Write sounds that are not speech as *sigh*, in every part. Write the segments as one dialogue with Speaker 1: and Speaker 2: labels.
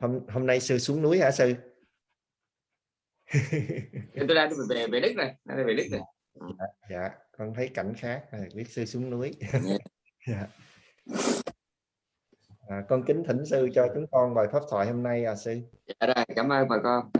Speaker 1: hôm hôm nay sư xuống núi hả sư? *laughs*
Speaker 2: Tôi đang về về đức này đang về đức này.
Speaker 1: Dạ, dạ con thấy cảnh khác biết sư xuống núi. *laughs* Dạ. à, con kính thỉnh sư cho chúng con bài pháp thoại hôm nay à sư.
Speaker 2: Dạ rồi cảm ơn bà con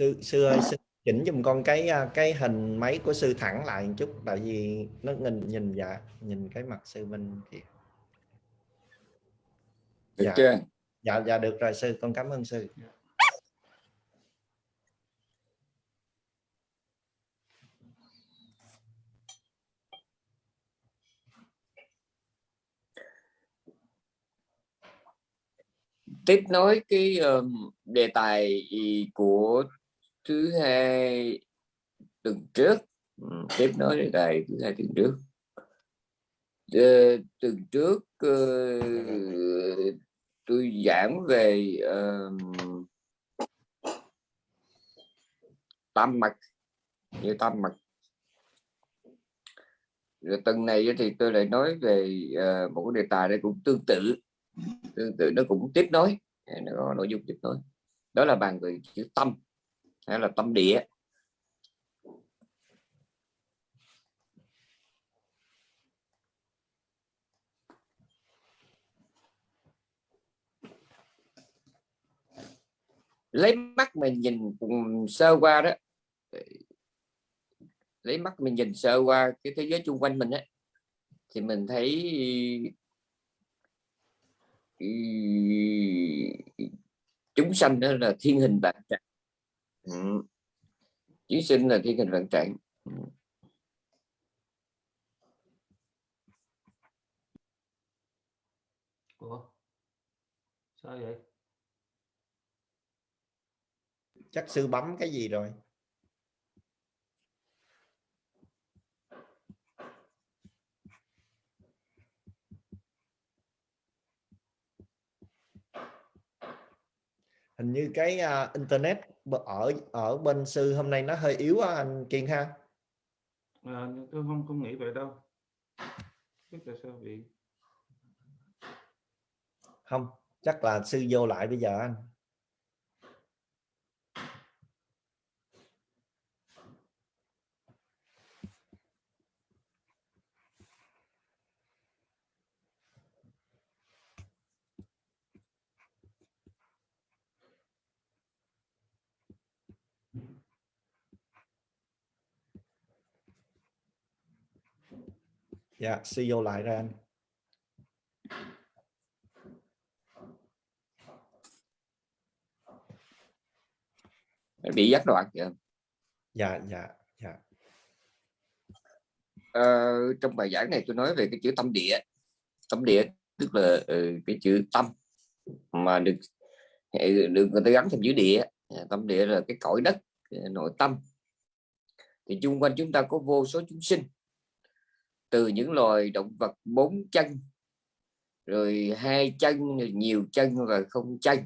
Speaker 1: sư sư ơi sư chỉnh giùm con cái à, cái hình máy của sư thẳng lại một chút tại vì nó nhìn nhìn dạ nhìn cái mặt sư bên kia.
Speaker 2: Được dạ. chưa?
Speaker 1: Dạ dạ được rồi sư. Con cảm ơn sư.
Speaker 2: Tiếp nối cái um, đề tài của thứ hai tuần trước. Ừ, tiếp nối đề tài thứ hai tuần trước. Uh, tuần trước uh, tôi giảng về uh, tam mặt như tam mặt rồi tuần này thì tôi lại nói về uh, một cái đề tài đây cũng tương tự. Tương tự nó cũng tiếp nối. Nó có nội dung tiếp nối. Đó là bàn về chữ tâm hay là tâm địa lấy mắt mình nhìn sơ qua đó. Lấy mắt mình nhìn sơ qua cái thế giới chung quanh mình ấy, thì mình thấy chúng sanh đó là thiên hình vạn trạng ừ. chúng sinh là thiên hình vạn trạng ừ.
Speaker 3: Ủa? sao vậy
Speaker 1: chắc sư bấm cái gì rồi hình như cái uh, internet ở ở bên sư hôm nay nó hơi yếu á, anh Kiên ha.
Speaker 3: À, tôi không không nghĩ vậy đâu. Biết tại sao bị
Speaker 1: không chắc là sư vô lại bây giờ anh dạ suy vô lại ra anh.
Speaker 2: Bị gián đoạn kìa.
Speaker 1: Dạ dạ dạ.
Speaker 2: Ờ, trong bài giảng này tôi nói về cái chữ tâm địa. Tâm địa tức là uh, cái chữ tâm mà được được người ta gắn thêm chữ địa. Tâm địa là cái cõi đất nội tâm. Thì chung quanh chúng ta có vô số chúng sinh từ những loài động vật bốn chân. Rồi hai chân nhiều chân và không chân.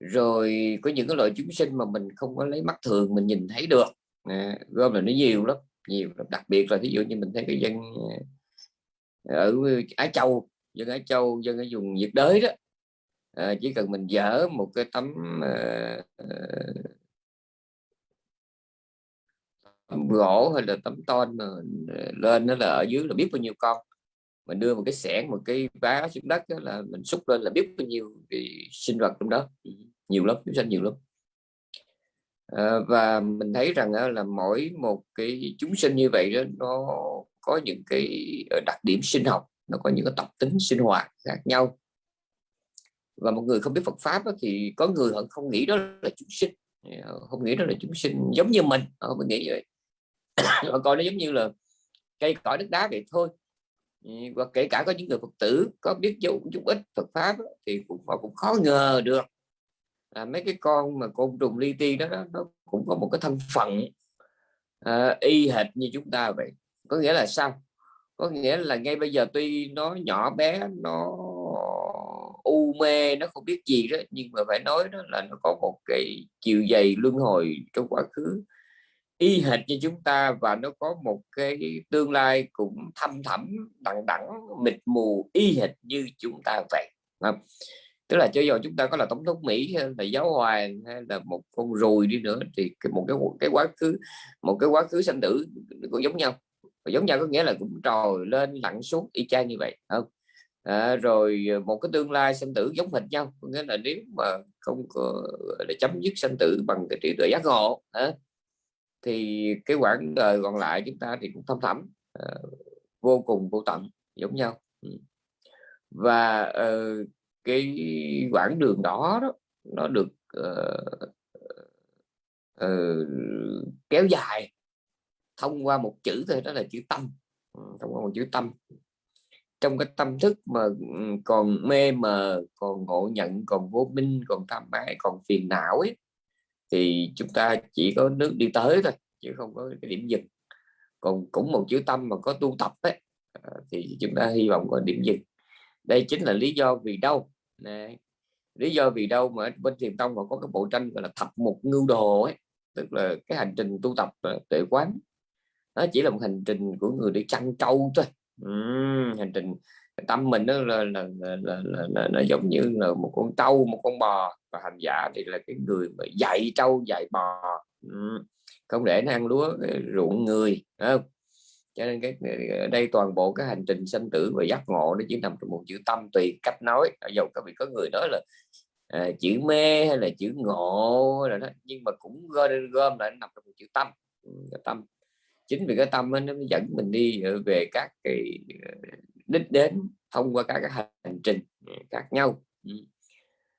Speaker 2: Rồi có những cái loại chúng sinh mà mình không có lấy mắt thường mình nhìn thấy được. À, gom là nó nhiều lắm nhiều lắm. đặc biệt là ví dụ như mình thấy cái dân ờ, ở Á Châu dân Á Châu dân ở vùng nhiệt đới đó. À, chỉ cần mình dở một cái tấm à, tấm gỗ hay là tấm tôn mà lên nó là ở dưới là biết bao nhiêu con. Mình đưa một cái xẻng một cái vá xuống đất đó là mình xúc lên là biết bao nhiêu thì sinh vật trong đó. Nhiều lắm chúng sanh nhiều lắm. À, và mình thấy rằng là mỗi một cái chúng sinh như vậy đó nó có những cái ờ, đặc điểm sinh học nó có những cái tập tính sinh hoạt khác nhau. Và một người không biết Phật pháp đó, thì có người họ không nghĩ đó là chúng sinh. Ờ, không nghĩ đó là chúng sinh giống như mình. Ờ, họ không nghĩ vậy họ coi nó giống như là cây cõi đất đá vậy thôi. Ừ, và kể cả có những người phật tử có biết dấu chút ít Phật pháp thì cũng họ cũng khó ngờ được. Là mấy cái con mà côn trùng li ti đó, đó nó cũng có một cái thân phận à, y hệt như chúng ta vậy. Có nghĩa là sao? Có nghĩa là ngay bây giờ tuy nó nhỏ bé nó u mê nó không biết gì đó nhưng mà phải nói đó là nó có một cái chiều dày luân hồi trong quá khứ y hệt như chúng ta và nó có một cái tương lai cũng thâm thẳm đằng đẳng mịt mù y hệt như chúng ta vậy. Không? tức là cho dù chúng ta có là tổng thống mỹ hay là giáo hoàng hay là một con ruồi đi nữa thì một cái một cái quá khứ một cái quá khứ sanh tử cũng giống nhau. Và giống nhau có nghĩa là cũng trồi lên lặn xuống y chang như vậy không? À, rồi một cái tương lai sanh tử giống hệt nhau có nghĩa là nếu mà không có để chấm dứt sanh tử bằng cái trí tuệ giác ngộ à, thì cái quãng đời còn lại chúng ta thì cũng thâm thẳm uh, vô cùng vô tận giống nhau. Ừ. Và uh, cái quãng đường đó, đó nó được uh, uh, kéo dài thông qua một chữ thôi đó là chữ tâm. Ừ, thông qua một chữ tâm. Trong cái tâm thức mà ừ, còn mê mờ còn ngộ nhận còn vô minh còn tham ái còn phiền não ấy thì chúng ta chỉ có nước đi tới thôi chứ không có cái điểm dừng. Còn cũng một chữ tâm mà có tu tập ấy à, thì chúng ta hy vọng có điểm dừng. Đây chính là lý do vì đâu? Này. lý do vì đâu mà bên thiền tông mà có cái bộ tranh gọi là thập một ngưu đồ ấy tức là cái hành trình tu tập à, tuệ quán. Nó chỉ là một hành trình của người đi chăn trâu thôi. Uhm, hành trình tâm mình nó là, là, là, là, là, là, là giống như là một con trâu một con bò. Và hành giả thì là cái người mà dạy trâu dạy bò. Ừ, không để nó ăn lúa ờ, ruộng người không? cho nên cái ở đây toàn bộ cái hành trình sanh tử và giác ngộ nó chỉ nằm trong một chữ tâm tùy cách nói. Dầu có vị có người nói là à, chữ mê hay là chữ ngộ là đó nhưng mà cũng gom, gom lại nằm trong một chữ tâm. Ừ, cái tâm. Chính vì cái tâm ấy nó mới dẫn mình đi ờ, về các cái ờ, đích đến thông qua các hành trình khác nhau.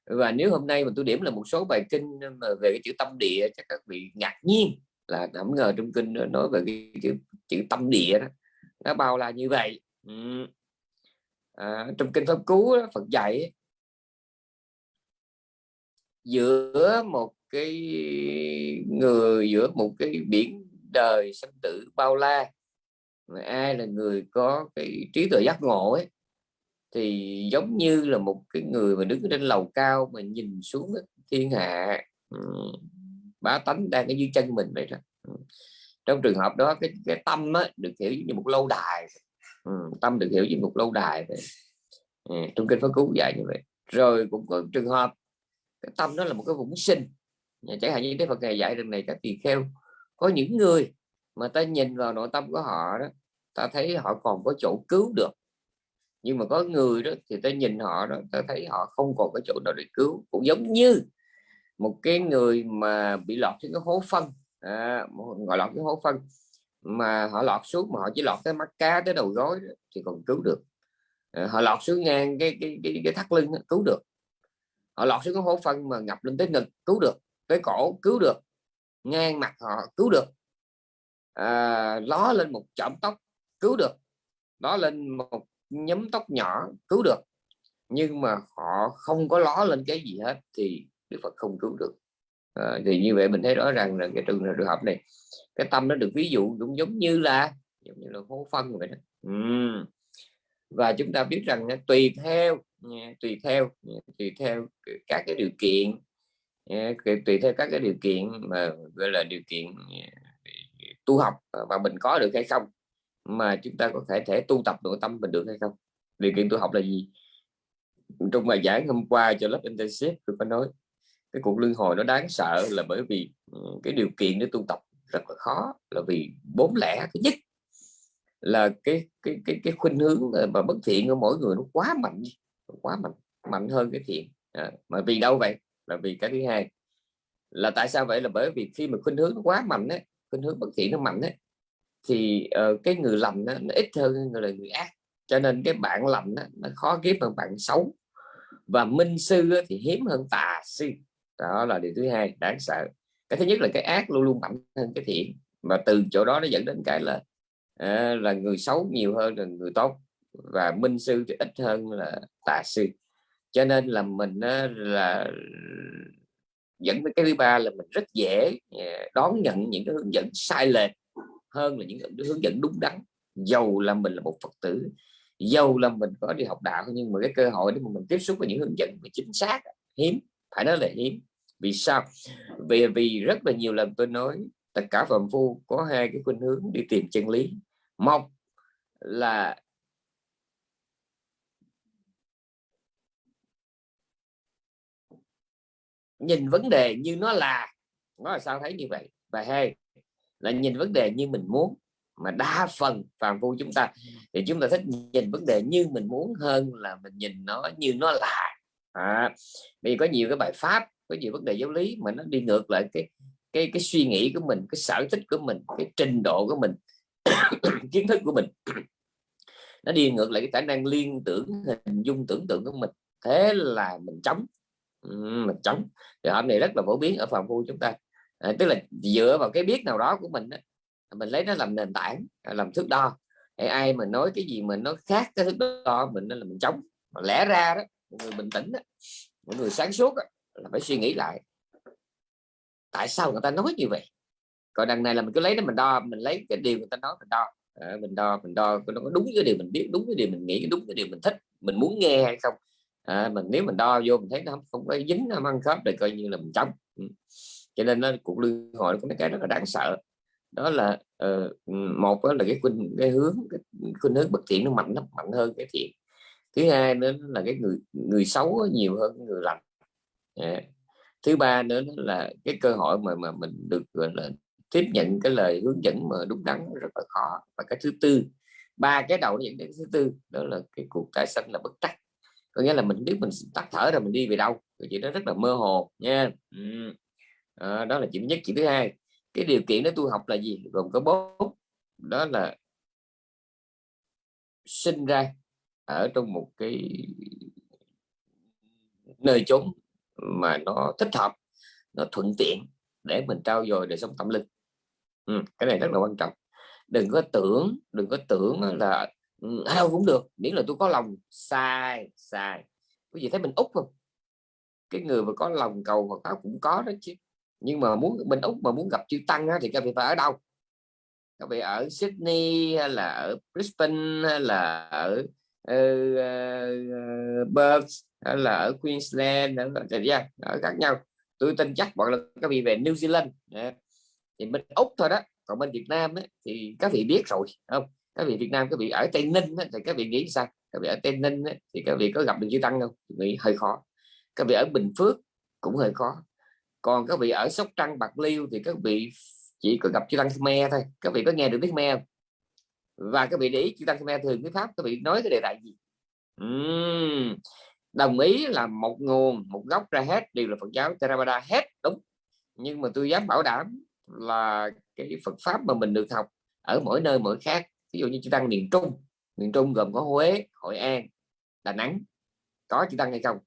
Speaker 2: Và nếu hôm nay mà tôi điểm là một số bài kinh mà về cái chữ tâm địa chắc các vị ngạc nhiên là không ngờ trong kinh nói về cái chữ, chữ tâm địa đó. Nó bao la như vậy. Ừ. à, trong kinh pháp cú đó, Phật dạy giữa một cái người giữa một cái biển đời sinh tử bao la ai là người có cái trí tuệ giác ngộ ấy thì giống như là một cái người mà đứng trên lầu cao mà nhìn xuống thiên hạ bá tánh đang ở dưới chân mình vậy đó. Trong trường hợp đó cái, cái tâm á, được hiểu như một lâu đài ừ, tâm được hiểu như một lâu đài vậy. Ừ, trong kinh pháp cứu dạy như vậy. Rồi cũng có trường hợp cái tâm đó là một cái vũng sinh. Chẳng hạn như thế Phật ngày dạy rằng này các tỳ kheo có những người mà ta nhìn vào nội tâm của họ đó ta thấy họ còn có chỗ cứu được. Nhưng mà có người đó thì ta nhìn họ đó ta thấy họ không còn có chỗ nào để cứu. Cũng giống như một cái người mà bị lọt trên cái hố phân. À, gọi lọt cái hố phân. Mà họ lọt xuống mà họ chỉ lọt cái mắt cá tới đầu gối đó, thì còn cứu được. À, họ lọt xuống ngang cái cái cái, cái thắt lưng đó, cứu được. Họ lọt xuống cái hố phân mà ngập lên tới ngực cứu được. Tới cổ cứu được. Ngang mặt họ cứu được. À, ló lên một chỏm tóc cứu được. Đó lên một nhóm tóc nhỏ cứu được. Nhưng mà họ không có ló lên cái gì hết thì Đức Phật không cứu được. À, thì như vậy mình thấy rõ ràng là cái trường trường hợp này cái tâm nó được ví dụ cũng giống như là giống như là hố phân vậy đó. Uhm. và chúng ta biết rằng tùy theo tùy theo tùy theo các cái điều kiện tùy theo các cái điều kiện mà gọi là điều kiện tu học và mình có được hay không mà chúng ta có thể thể tu tập nội tâm mình được hay không? Điều kiện tu học là gì? Trong bài giảng hôm qua cho lớp intensive tôi có nói cái cuộc luân hồi nó đáng sợ là bởi vì ừ, cái điều kiện để tu tập rất là khó là vì bốn lẽ thứ nhất là cái cái cái cái khuynh hướng mà bất thiện của mỗi người nó quá mạnh quá mạnh mạnh hơn cái thiện. À, mà vì đâu vậy? Là vì cái thứ hai là tại sao vậy? Là bởi vì khi mà khuynh hướng nó quá mạnh ấy, khuynh hướng bất thiện nó mạnh ấy, thì uh, cái người lành nó, nó ít hơn người là người ác. Cho nên cái bạn lành đó, nó khó kiếm hơn bạn xấu. Và minh sư thì hiếm hơn tà sư đó là điều thứ hai đáng sợ. Cái thứ nhất là cái ác luôn luôn mạnh hơn cái thiện. Và từ chỗ đó nó dẫn đến cái là uh, là người xấu nhiều hơn là người tốt. Và minh sư thì ít hơn là tà sư cho nên là mình là dẫn tới cái thứ ba là mình rất dễ ờ, đón nhận những cái hướng dẫn sai lệch hơn là những hướng dẫn đúng đắn. Dầu là mình là một phật tử, dầu là mình có đi học đạo, nhưng mà cái cơ hội để mà mình tiếp xúc với những hướng dẫn mà chính xác, hiếm, phải nói là hiếm. Vì sao? Vì vì rất là nhiều lần tôi nói, tất cả phạm phu có hai cái khuynh hướng đi tìm chân lý. Một là nhìn vấn đề như nó là. Nó là sao thấy như vậy? Và hai là nhìn vấn đề như mình muốn mà đa phần phàm phu chúng ta. Thì chúng ta thích nhìn vấn đề như mình muốn hơn là mình nhìn nó như nó là. À, vì có nhiều cái bài pháp có nhiều vấn đề giáo lý mà nó đi ngược lại cái cái cái suy nghĩ của mình cái sở thích của mình cái trình độ của mình *coughs* kiến thức của mình. Nó đi ngược lại cái khả năng liên tưởng hình dung tưởng tượng của mình. Thế là mình chống mình chống thì hôm này rất là phổ biến ở phòng phu chúng ta à, tức là dựa vào cái biết nào đó của mình đó mình lấy nó làm nền tảng à, làm thước đo. Hay ai mà nói cái gì mà nó khác cái thước đo mình nên là mình chống. Mà lẽ ra đó người bình tĩnh đó, một người sáng suốt đó, là phải suy nghĩ lại. Tại sao người ta nói như vậy? Còn đằng này là mình cứ lấy nó mình đo mình lấy cái điều người ta nói mình đo. À, mình đo mình đo nó có đúng cái điều mình biết đúng cái điều mình nghĩ đúng cái điều mình thích mình muốn nghe hay không? Ờ, à, mình nếu mình đo vô mình thấy nó không có dính nó ăn khớp thì coi như là mình chống. Ừ cho nên nó cuộc lưu hội có mấy cái rất là đáng sợ. Đó là uh, một đó là cái khuynh cái hướng cái khuynh hướng bất thiện nó mạnh nó mạnh hơn cái thiện. Thứ hai nữa là cái người người xấu nhiều hơn người lành. Yeah. thứ ba nữa là cái cơ hội mà mà mình được gọi là tiếp nhận cái lời hướng dẫn mà đúng đắn rất là khó. Và cái thứ tư ba cái đầu dẫn đến thứ tư đó là cái cuộc tái sanh là bất trắc. Có nghĩa là mình biết mình tắt thở rồi mình đi về đâu thì chuyện đó rất là mơ hồ nha. Ừ à, đó là chuyện nhất chuyện thứ hai. Cái điều kiện để tu học là gì? Gồm có bốn. Đó là sinh ra ở trong một cái nơi chốn mà nó thích hợp nó thuận tiện để mình trao dồi đời sống tâm linh. Ừ, cái này rất là quan trọng. Đừng có tưởng đừng có tưởng là ừ, ở đâu cũng được miễn là tôi có lòng. Sai sai. Quý vị thấy mình út không? Cái người mà có lòng cầu Phật pháp cũng có đó chứ nhưng mà muốn bên úc mà muốn gặp chư tăng á, thì các vị phải ở đâu? Các vị ở Sydney hay là ở Brisbane hay là ở uh, uh, Perth hay là ở Queensland ở, ở, dạ, ở khác nhau. Tôi tin chắc bọn là các vị về New Zealand. Dạ. Thì bên úc thôi đó còn bên Việt Nam ấy, thì các vị biết rồi không? Các vị Việt Nam các vị ở Tây Ninh ấy, thì các vị nghĩ sao? Các vị ở Tây Ninh ấy, thì các vị có gặp được chư tăng không? Nghĩ hơi khó. Các vị ở Bình Phước cũng hơi khó còn các vị ở Sóc Trăng Bạc Liêu thì các vị chỉ có gặp chư tăng Khmer thôi. Các vị có nghe được tiếng Khmer và các vị để ý chư tăng Khmer thường cái pháp các vị nói cái đề tài gì? Uhm, đồng ý là một nguồn một gốc ra hết đều là Phật giáo Theravada hết đúng. Nhưng mà tôi dám bảo đảm là cái Phật pháp mà mình được học ở mỗi nơi mỗi khác ví dụ như chư tăng miền Trung. Miền Trung gồm có Huế Hội An Đà Nẵng. Có chư tăng hay không?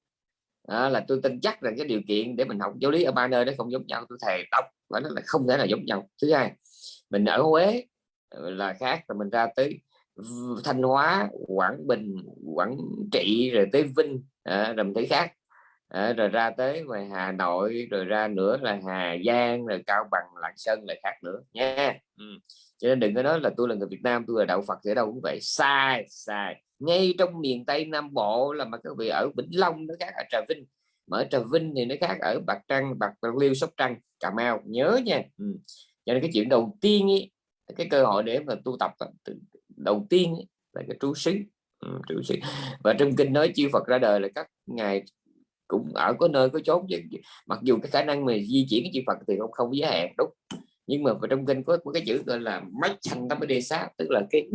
Speaker 2: Đó là tôi tin chắc là cái điều kiện để mình học giáo lý ở ba nơi nó không giống nhau tôi thề đọc và nó là không thể là giống nhau. Thứ hai mình ở Huế ờ, là khác rồi mình ra tới Thanh Hóa Quảng Bình Quảng Trị rồi tới Vinh à, rồi mình thấy khác. À, rồi ra tới ngoài Hà Nội rồi ra nữa là Hà Giang rồi Cao Bằng Lạng Sơn lại khác nữa nha. Ừ. cho nên đừng có nói là tôi là người Việt Nam tôi là đạo Phật ở đâu cũng vậy. Sai sai ngay trong miền Tây Nam Bộ là mà các vị ở Vĩnh Long nó khác ở Trà Vinh. Mà ở Trà Vinh thì nó khác ở Bạc Trăng Bạc Bạc Liêu Sóc Trăng Cà Mau. Nhớ nha. Ừ. cho nên cái chuyện đầu tiên ý, cái cơ hội để mà tu tập đầu tiên ý, là cái trú xứ. Ừ, trú xứ. Và trong kinh nói chư Phật ra đời là các ngài cũng ở có nơi có chốn mặc dù cái khả năng mà di chuyển cái chư Phật thì không không giới hạn đúng. Nhưng mà trong kinh có một cái chữ gọi là mách thành tâm đề sát tức là cái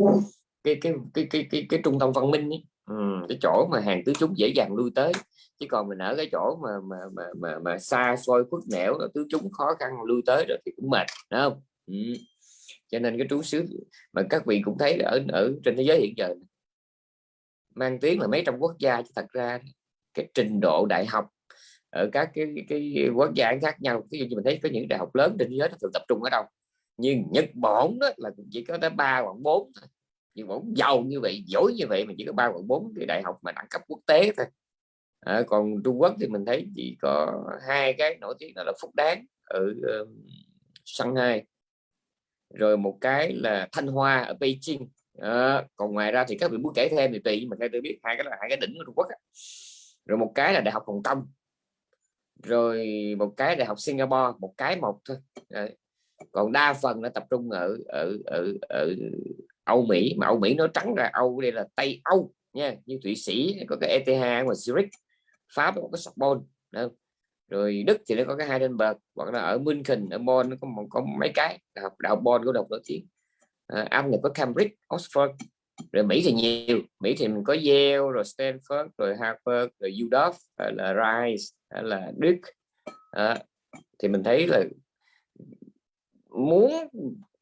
Speaker 2: cái cái cái cái cái, cái trung tâm văn minh ấy. Ừ, cái chỗ mà hàng tứ chúng dễ dàng lui tới. Chứ còn mình ở cái chỗ mà mà mà mà, mà xa xôi khuất nẻo tứ chúng khó khăn lui tới rồi thì cũng mệt đúng không? Ừ. cho nên cái trú xứ mà các vị cũng thấy ở ở trên thế giới hiện giờ mang tiếng là mấy trăm quốc gia chứ thật ra cái trình độ đại học ở các cái cái quốc gia khác nhau ví dụ như mình thấy có những đại học lớn trên thế giới nó thường tập trung ở đâu? Nhưng Nhật Bản đó là chỉ có tới ba hoặc bốn thôi nhưng Bản giàu như vậy giỏi như vậy mà chỉ có ba hoặc bốn cái đại học mà đẳng cấp quốc tế thôi. À, còn Trung Quốc thì mình thấy chỉ có hai cái nổi tiếng đó là Phúc Đáng ở uh, Shanghai. Rồi một cái là Thanh Hoa ở Beijing. À, còn ngoài ra thì các vị muốn kể thêm thì tùy mà theo tôi biết hai cái là hai cái đỉnh của Trung Quốc rồi một cái là đại học Hồng Kông. Rồi một cái đại học Singapore một cái một thôi. À, còn đa phần nó tập trung ở ở ở ở Âu Mỹ mà Âu Mỹ nó trắng ra Âu đây là Tây Âu nha như Thụy Sĩ có cái ETH và Zurich Pháp có cái Sorbonne rồi Đức thì nó có cái Heidelberg hoặc là ở München ở Bonn nó có một có mấy cái đại học đại học Bonn của độc nói tiếng. À, Anh thì có Cambridge Oxford rồi Mỹ thì nhiều Mỹ thì mình có Yale rồi Stanford rồi Harvard rồi UW là Rice là Đức à, thì mình thấy là muốn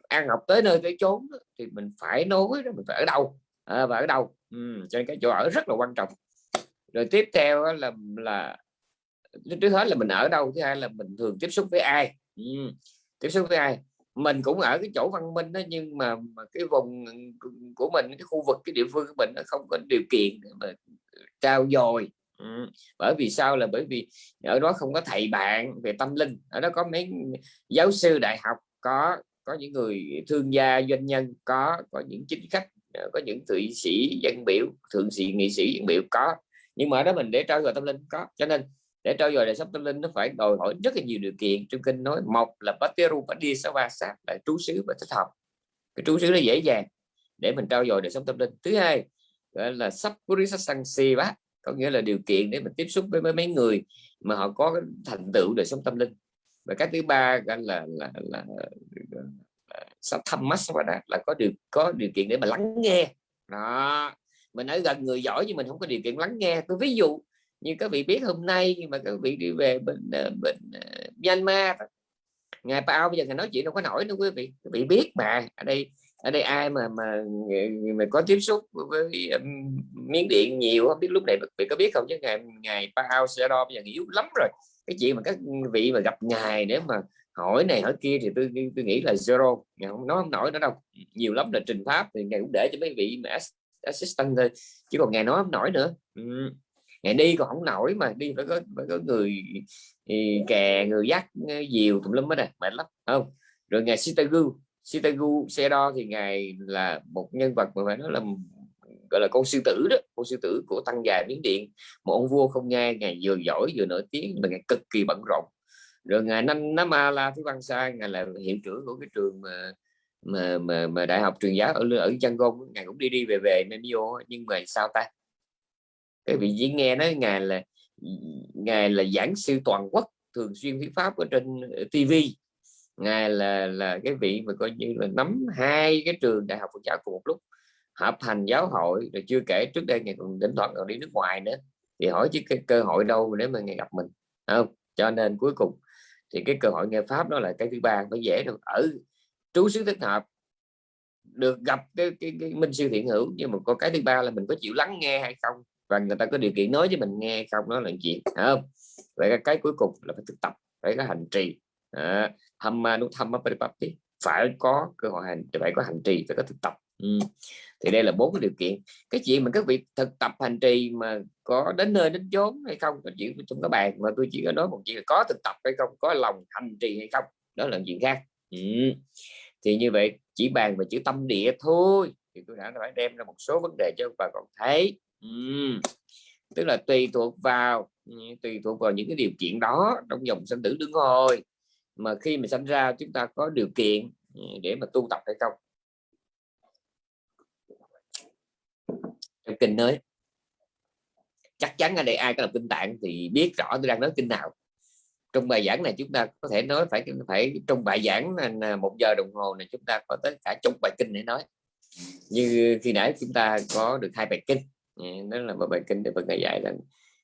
Speaker 2: an học tới nơi tới chốn thì mình phải nói đó mình phải ở đâu? À, và ở đâu? Ừ, cho nên cái chỗ ở rất là quan trọng. Rồi tiếp theo là là trước hết là mình ở đâu? Thứ hai là mình thường tiếp xúc với ai? Ừ, tiếp xúc với ai? Mình cũng ở cái chỗ văn minh đó nhưng mà, mà cái vùng của mình cái khu vực cái địa phương của mình nó không có điều kiện để mà trao dồi. Ừ. bởi vì sao? Là bởi vì ở đó không có thầy bạn về tâm linh. Ở đó có mấy giáo sư đại học có có những người thương gia doanh nhân, có có những chính khách ờ, có những thụy sĩ dân biểu, thượng sĩ, nghị sĩ dân biểu, có. Nhưng mà ở đó mình để trao dồi tâm linh, có. Cho nên để trao dồi đời sống tâm linh nó phải đòi hỏi rất là nhiều điều kiện. Trong kinh nói, một là Pateru sát, là trú xứ và thích hợp. Cái trú xứ nó dễ dàng để mình trao dồi đời sống tâm linh. Thứ hai, gọi là bác có nghĩa là điều kiện để mình tiếp xúc với mấy người mà họ có cái thành tựu đời sống tâm linh và cái thứ ba là là là là, là thăm mắt là có được có điều kiện để mà lắng nghe. Đó mình ở gần người giỏi nhưng mình không có điều kiện lắng nghe. Tôi ví dụ như các vị biết hôm nay nhưng mà các vị đi về bên bệnh bên uh, Myanmar ngài Pao bây giờ ngài nói chuyện đâu có nổi nữa quý vị. Quý vị biết mà ở đây ở đây ai mà mà mà có tiếp xúc với um, miếng điện nhiều không biết lúc này bị vị có biết không? Chứ ngày ngày Pao sẽ đo bây giờ yếu lắm rồi cái chuyện mà các vị mà gặp ngài để mà hỏi này hỏi kia thì tôi tôi nghĩ là zero. Ngài không nói, không nổi nữa đâu. Nhiều lắm là trình pháp thì ngài cũng để cho mấy vị mà assistant thôi, chứ còn ngài nói không nổi nữa. Ừ. Ngày đi còn không nổi mà đi phải có phải có người ừ, kè, người dắt ừ, diều tùm lum hết này mệt lắm không? Rồi ngày Sitagu Sitagu xe đo thì ngài là một nhân vật mà phải nói là gọi là con sư tử đó con sư tử của tăng già miến điện. Một ông vua không nghe ngài vừa giỏi vừa nổi tiếng mà ngài cực kỳ bận rộn. Rồi ngài năm năm a la thứ văn sai ngài là hiệu trưởng của cái trường mà mà mà, mà đại học truyền giáo ở ở Yangon ngài cũng đi đi về về Memio nhưng mà sao ta? Cái vị diễn nghe nói ngài là ngài là giảng sư toàn quốc thường xuyên thuyết pháp ở trên ờ, TV ngài là là cái vị mà coi như là nắm hai cái trường đại học Phật giáo cùng một lúc hợp thành giáo hội rồi chưa kể trước đây ngày còn đến thoảng còn đi nước ngoài nữa. Thì hỏi chứ cái cơ hội đâu để mà ngày gặp mình không? Cho nên cuối cùng thì cái cơ hội nghe pháp đó là cái thứ ba phải dễ được ở trú xứ thích hợp được gặp cái, cái, cái minh sư thiện hữu nhưng mà có cái thứ ba là mình có chịu lắng nghe hay không? Và người ta có điều kiện nói với mình nghe không? Đó là chuyện không? Vậy cái, cái cuối cùng là phải thực tập phải có hành trì. À, thăm nút thăm phải có cơ hội hành phải có hành trì phải có thực tập. Ừ thì đây là bốn cái điều kiện. Cái chuyện mà các vị thực tập hành trì mà có đến nơi đến chốn hay không là chuyện trong các bạn mà tôi chỉ có nói một chuyện là có thực tập hay không, có lòng hành trì hay không, đó là chuyện khác. Ừ. thì như vậy, chỉ bàn về chữ tâm địa thôi. Thì tôi đã phải đem ra một số vấn đề cho bà còn thấy. Ừ. tức là tùy thuộc vào ừ, tùy thuộc vào những cái điều kiện đó trong dòng sinh tử đứng hồi. Mà khi mà sinh ra, chúng ta có điều kiện ừ, để mà tu tập hay không. Trong kinh nói chắc chắn ở đây ai có đọc kinh tạng thì biết rõ tôi đang nói kinh nào trong bài giảng này chúng ta có thể nói phải phải trong bài giảng là một giờ đồng hồ này chúng ta có tới cả chục bài kinh để nói như khi nãy chúng ta có được hai bài kinh đó là một bài kinh để Phật ngày dạy là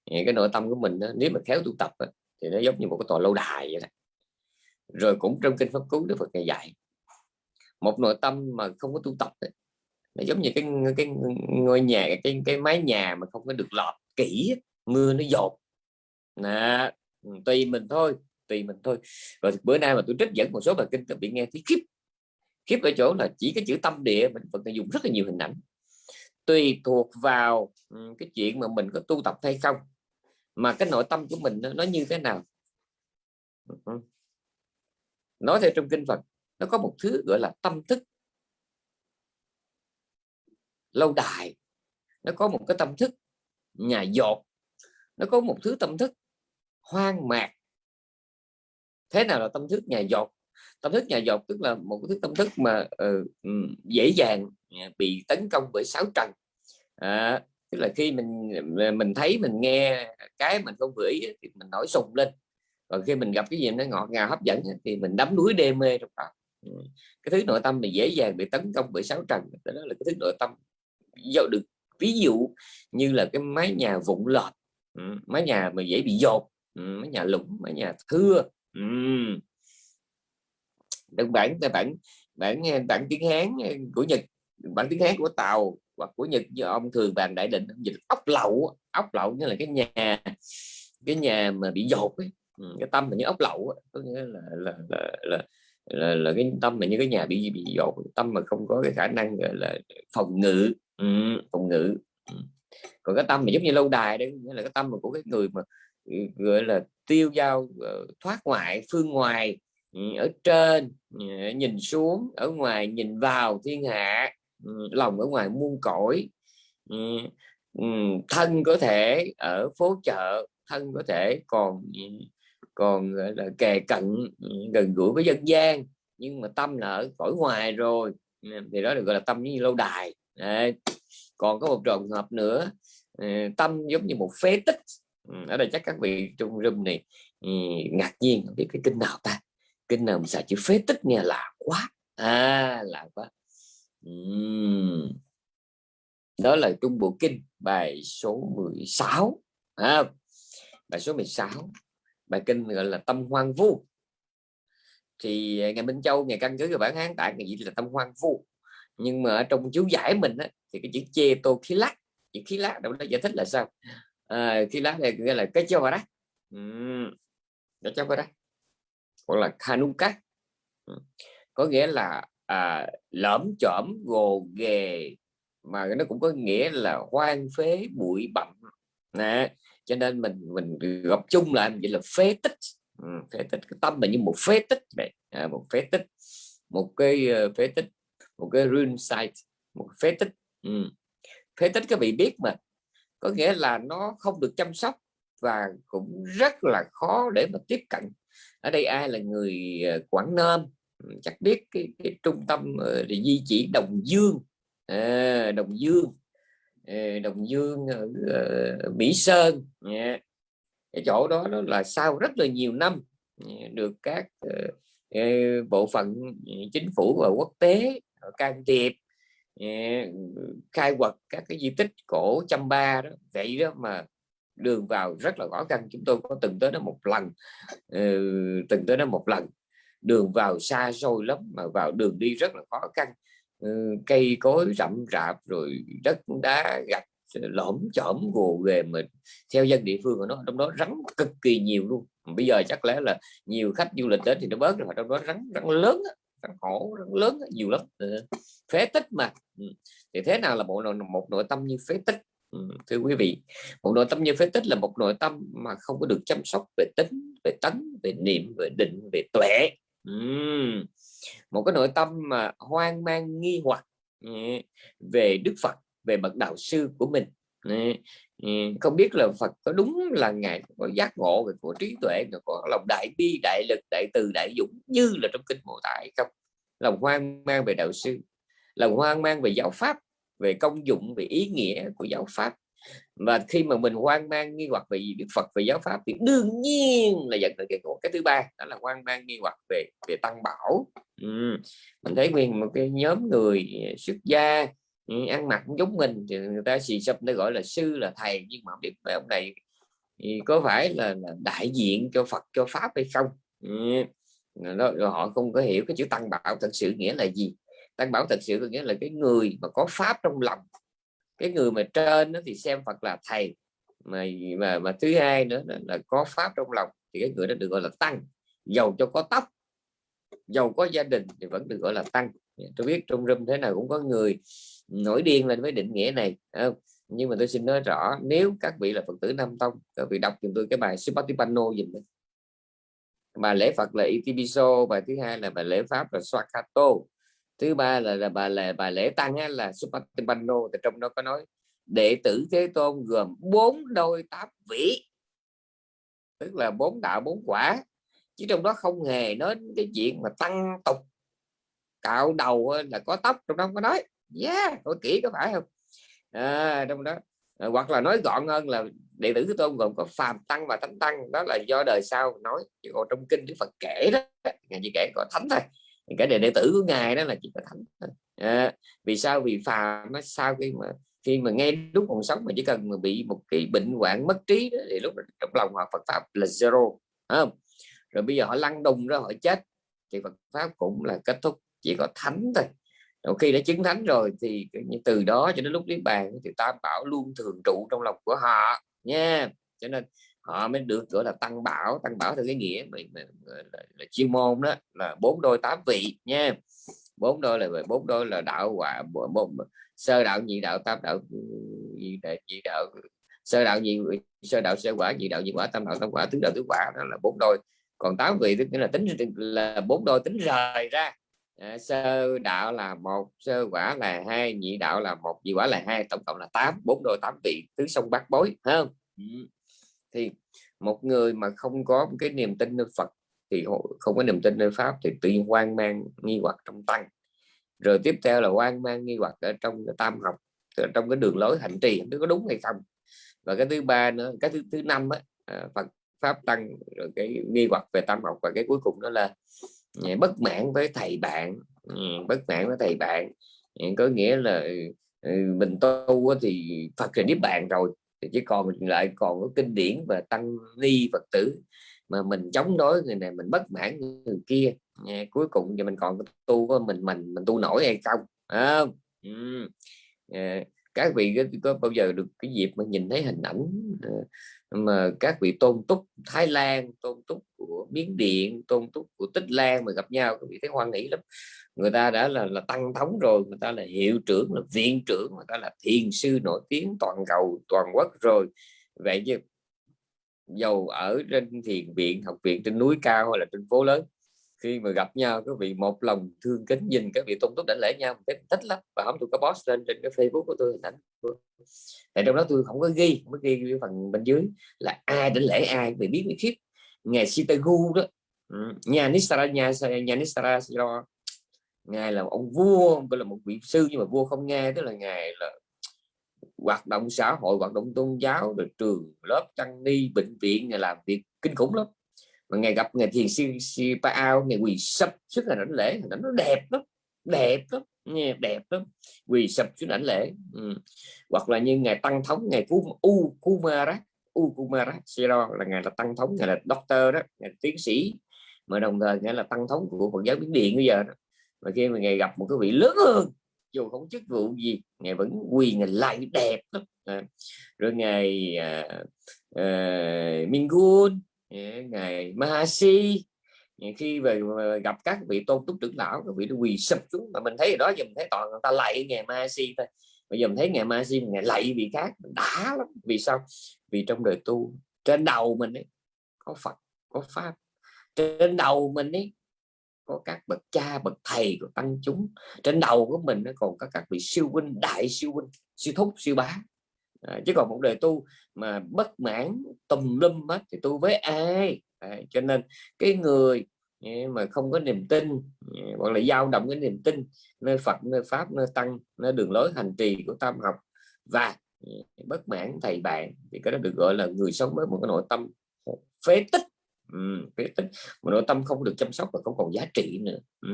Speaker 2: cái nội tâm của mình đó, nếu mà khéo tu tập đó, thì nó giống như một cái tòa lâu đài vậy đó. rồi cũng trong kinh pháp cú Đức Phật ngày dạy một nội tâm mà không có tu tập đó, nó giống như cái cái ngôi nhà cái cái mái nhà mà không có được lọt kỹ mưa nó dột nè ừ, tùy mình thôi tùy mình thôi. Rồi bữa nay mà tôi trích dẫn một số bài kinh bị nghe thấy khiếp. Khiếp ở chỗ là chỉ cái chữ tâm địa mình vẫn dùng rất là nhiều hình ảnh. Tùy thuộc vào ừ, cái chuyện mà mình có tu tập hay không mà cái nội tâm của mình nó, nó như thế nào. Ừ, Nói theo trong kinh Phật nó có một thứ gọi là tâm thức lâu đài. Nó có một cái tâm thức nhà dột. Nó có một thứ tâm thức hoang mạc. Thế nào là tâm thức nhà dột? Tâm thức nhà dột tức là một cái thứ tâm thức mà uh, dễ dàng bị tấn công bởi sáu trần. À, tức là khi mình mình thấy mình nghe cái mình không vừa ý thì mình nổi sùng lên. Còn khi mình gặp cái gì nó ngọt ngào hấp dẫn thì mình đắm đuối đê mê trong đó. Ừ, cái thứ nội tâm mình dễ dàng bị tấn công bởi sáu trần đó là cái thứ nội tâm do được ví dụ như là cái mái nhà vụn lọt ừ, mái nhà mà dễ bị dột ừ, mái nhà lũng mái nhà thưa ừ. đơn bản bản bản bản tiếng hán của nhật bản tiếng hán của tàu hoặc của nhật do ông thường bàn đại định dịch ốc lậu ốc lậu như là cái nhà cái nhà mà bị dột ấy. cái tâm là như ốc lậu có nghĩa là là, là, là là, là cái tâm mà như cái nhà bị bị dột tâm mà không có cái khả năng gọi là phòng ngự. Ừ, phòng ngự. Ừ. còn cái tâm mà giống như lâu đài đấy là cái tâm mà của cái người mà ừ, gọi là tiêu dao ờ, thoát ngoại phương ngoài ừ, ở trên ừ, nhìn xuống ở ngoài nhìn vào thiên hạ lòng ở ngoài muôn cõi thân có thể ở phố chợ thân có thể còn còn là kề cận ừ, gần gũi với dân gian. Nhưng mà tâm là ở cõi ngoài rồi ừ, thì đó được gọi là tâm như lâu đài. Đấy. còn có một trường hợp nữa ừ, tâm giống như một phế tích. Ở đây chắc các vị trong room này ngạc nhiên không biết cái kinh nào ta. Kinh nào mà xài chữ phế tích nghe là quá. À là quá. Uhm. đó là trung bộ kinh bài số 16 à, bài số 16 bài kinh gọi là tâm hoang vu. Thì à, ngày Minh Châu ngày căn cứ vào bản hán tại ngày gì là tâm hoang vu. Nhưng mà ở trong chú giải mình á, thì cái chữ chê tô khí lát chữ khí lát đâu đó giải thích là sao? À, khí lát này nghĩa là cái châu vào đó cái châu vào đó hoặc là kanuka có nghĩa là à, lõm chõm gồ ghề mà nó cũng có nghĩa là hoang phế bụi bặm. Nè cho nên mình mình gặp chung lại vậy là phế tích. Ừ, phế tích. Cái tâm là như một phế tích vậy. À, một phế tích. Một cái ờ, phế tích. Một cái rune site một phế tích. Ừ. phế tích các vị biết mà. Có nghĩa là nó không được chăm sóc và cũng rất là khó để mà tiếp cận. Ở đây ai là người ờ, Quảng Nam? Ừ, chắc biết cái, cái trung tâm uh, di chỉ Đồng Dương. À, Đồng Dương. Đồng Dương ở ờ, Mỹ ờ, Sơn. Dạ. Cái chỗ đó đó là sau rất là nhiều năm dạ, được các ờ, bộ phận dạ, chính phủ và quốc tế can thiệp khai quật các cái di tích cổ chăm ba đó. Vậy đó mà đường vào rất là khó khăn. Chúng tôi có từng tới đó một lần từng tới đó một lần. Đường vào xa xôi lắm mà vào đường đi rất là khó khăn. Ừ, cây cối rậm rạp rồi đất đá gạch lõm chỏm gồ ghề mình theo dân địa phương của nó trong đó rắn cực kỳ nhiều luôn. Bây giờ chắc lẽ là nhiều khách du lịch đến thì nó bớt rồi trong đó rắn rắn lớn rắn hổ rắn lớn nhiều lắm. Ừ, phế tích mà. Ừ, thì thế nào là một nội, một nội tâm như phế tích? Thưa quý vị một nội tâm như phế tích là một nội tâm mà không có được chăm sóc về tính về tánh về niệm về định về tuệ một cái nội tâm mà hoang mang, nghi hoặc ừ, về Đức Phật, về bậc đạo sư của mình. Ừ, không biết là Phật có đúng là ngài có giác ngộ về của trí tuệ có lòng đại bi, đại lực, đại từ, đại dũng như là trong kinh mô tại không? Lòng hoang mang về đạo sư, lòng hoang mang về giáo pháp, về công dụng, về ý nghĩa của giáo pháp và khi mà mình hoang mang nghi hoặc về Đức Phật về giáo pháp thì đương nhiên là dẫn tới cái cái thứ ba đó là hoang mang nghi hoặc về về tăng bảo ừ. mình thấy nguyên một cái nhóm người ờ, xuất gia ừ, ăn mặc giống mình thì người ta xì sập nó gọi là sư là thầy nhưng mà không biết về ông này thì có phải là, là đại diện cho Phật cho Pháp hay không ừ. đó, rồi họ không có hiểu cái chữ tăng bảo thật sự nghĩa là gì tăng bảo thật sự có nghĩa là cái người mà có Pháp trong lòng cái người mà trên đó thì xem Phật là thầy mà mà, mà thứ hai nữa là, là có Pháp trong lòng thì cái người đó được gọi là tăng. Giàu cho có tóc giàu có gia đình thì vẫn được gọi là tăng. Dạ, tôi biết trong râm thế nào cũng có người nổi điên lên với định nghĩa này không? nhưng mà tôi xin nói rõ nếu các vị là phật tử nam tông các vị đọc giùm tôi cái bài Supatipano dùm đấy bài lễ Phật là itibiso bài thứ hai là bài lễ Pháp là Swakato thứ ba là, là bà là bài lễ tăng á, là Supatipano thì trong đó có nói đệ tử Thế Tôn gồm bốn đôi tám vị. Tức là bốn đạo bốn quả. Chứ trong đó không hề nói cái chuyện mà tăng tục cạo đầu là có tóc trong đó có nói. Yeah tôi kỹ có phải không? À, trong đó. À, hoặc là nói gọn hơn là đệ tử Thế Tôn gồm có phàm tăng và thánh tăng. Đó là do đời sau nói. Chứ còn trong kinh Đức Phật kể đó ngài chỉ kể có thánh thôi cái đệ, đệ tử của ngài đó là chỉ có thánh à, vì sao? Vì phàm nó sau khi mà khi mà nghe lúc còn sống mà chỉ cần mà bị một cái bệnh hoạn mất trí đó, thì lúc đó, trong lòng họ Phật pháp là zero không? Rồi bây giờ họ lăn đùng ra họ chết. Thì Phật pháp cũng là kết thúc chỉ có thánh thôi. Rồi khi đã chứng thánh rồi thì từ đó cho đến lúc niết bàn thì tam bảo luôn thường trụ trong lòng của họ nha. Cho nên họ mới được gọi là tăng bảo. Tăng bảo theo cái nghĩa mà, mà, là, là chuyên môn đó là bốn đôi tám vị nha. Bốn đôi là bốn đôi là đạo quả bốn sơ đạo nhị đạo tam đạo ừ, nhị đạo, nhị đạo sơ đạo nhị sơ đạo sơ quả nhị đạo nhị quả tam đạo tam quả tứ đạo tứ quả đó là bốn đôi. Còn tám vị tức là tính là bốn đôi tính rời ra. À, sơ đạo là một sơ quả là hai nhị đạo là một nhị quả là hai tổng cộng là tám bốn đôi tám vị tứ sông bát bối không? Ừ thì một người mà không có cái niềm tin nơi Phật thì không có niềm tin nơi pháp thì tự nhiên hoang mang nghi hoặc trong tăng rồi tiếp theo là hoang mang nghi hoặc ở trong cái tam học ở trong cái đường lối hành trì nó có đúng hay không. Và cái thứ ba nữa cái thứ thứ năm á, à, Phật pháp tăng rồi cái nghi hoặc về tam học và cái cuối cùng đó là à, bất mãn với thầy bạn. Ừ, bất mãn với thầy bạn. Ừ, có nghĩa là ừ, mình tu thì Phật là niết bàn rồi thì chỉ còn mình lại còn có kinh điển và tăng ni Phật tử mà mình chống đối người này mình bất mãn người kia. Nghe cuối cùng thì mình còn tu của mình mình mình tu nổi hay không? À, ừ. à, các vị có, bao giờ được cái dịp mà nhìn thấy hình ảnh ờ, mà các vị tôn túc Thái Lan tôn túc của Miến Điện tôn túc của Tích Lan mà gặp nhau các vị thấy hoan hỷ lắm. Người ta đã là là tăng thống rồi người ta là hiệu trưởng là viện trưởng người ta là thiền sư nổi tiếng toàn cầu toàn quốc rồi. Vậy chứ dầu ở trên thiền viện học viện trên núi cao hay là trên phố lớn khi mà gặp nhau các vị một lòng thương kính nhìn các vị tôn túc đảnh lễ nhau thấy thích lắm. Và hôm tôi có post lên trên cái facebook của tôi hình ảnh. Tại trong đó tôi không có ghi, không có ghi cái phần bên dưới là ai đảnh lễ ai vì biết biết khiếp. Ngài Sitagu đó. Ừ, nhà Nisara, nhà nhà Nistara ngài là ông vua gọi là một vị sư, nhưng mà vua không nghe, tức là ngài là hoạt động xã hội, hoạt động tôn giáo, rồi trường lớp tăng ni, bệnh viện, ngài làm việc kinh khủng lắm mà ngày gặp ngày thiền sư si pa ao ngày quỳ sập xuống là đảnh lễ nó nó đẹp lắm đẹp lắm nghe đẹp lắm quỳ sập xuống đảnh lễ ừ. hoặc là như ngày tăng thống ngày u u kumara u kumara Siro là ngày là tăng thống ngày là doctor đó ngày tiến sĩ mà đồng thời ngày là tăng thống của Phật giáo biến Điện bây giờ đó. mà khi mà ngày gặp một cái vị lớn hơn dù không chức vụ gì ngày vẫn quỳ ngày lại đẹp lắm à. rồi ngày à, ờ, à, Mingun ngày Mahasi khi về gặp các vị tôn túc trưởng lão các vị nó quỳ sập xuống. Mà mình thấy đó giờ mình thấy toàn người ta lạy ngày Mahasi thôi. Bây giờ mình thấy ngày Mahasi ngày lạy vị khác đã lắm. Vì sao? Vì trong đời tu trên đầu mình ấy, có Phật có pháp. Trên đầu mình ấy có các bậc cha bậc thầy của tăng chúng. Trên đầu của mình nó còn có các vị siêu huynh đại siêu huynh siêu thúc siêu bá à, chứ còn một đời tu mà bất mãn tùm lum hết thì tu với ai? À, cho nên cái người à, mà không có niềm tin à, hoặc là dao động cái niềm tin nơi Phật nơi Pháp nơi Tăng nơi đường lối hành trì của tam học và à, bất mãn thầy bạn thì cái đó được gọi là người sống với một cái nội tâm phế tích. Ừ, phế tích. Một nội tâm không được chăm sóc và không còn giá trị nữa. Ừ.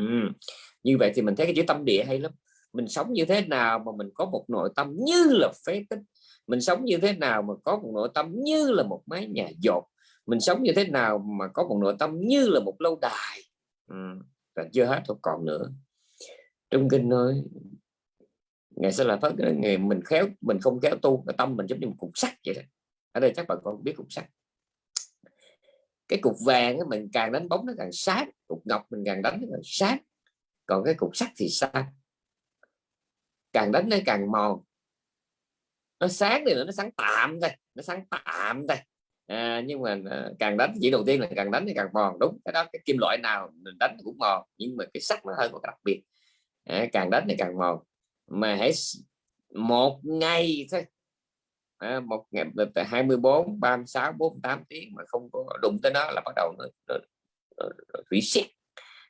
Speaker 2: như vậy thì mình thấy cái chữ tâm địa hay lắm. Mình sống như thế nào mà mình có một nội tâm như là phế tích? Mình sống như thế nào mà có một nội tâm như là một mái nhà dột? Mình sống như thế nào mà có một nội tâm như là một lâu đài? Ừ. và chưa hết thôi còn nữa. Trong kinh nói ngày sẽ là phát ngày mình khéo mình không khéo tu cái tâm mình giống như một cục sắt vậy đó. Ở đây chắc bà con biết cục sắt. Cái cục vàng mình càng đánh bóng nó càng sáng, cục ngọc mình càng đánh nó càng sáng, còn cái cục sắt thì sao? Càng đánh nó càng mòn nó sáng thì nó sáng tạm thôi nó sáng tạm thôi. À, nhưng mà à, càng đánh chỉ đầu tiên là càng đánh thì càng mòn đúng. Cái đó cái kim loại nào mình đánh cũng mòn nhưng mà cái sắt nó hơi một đặc biệt. À, càng đánh thì càng mòn. Mà hãy một ngày thôi. À, một ngày 24 36 48 tiếng mà không có đụng tới nó là bắt đầu nó, nó, nó, nó reset.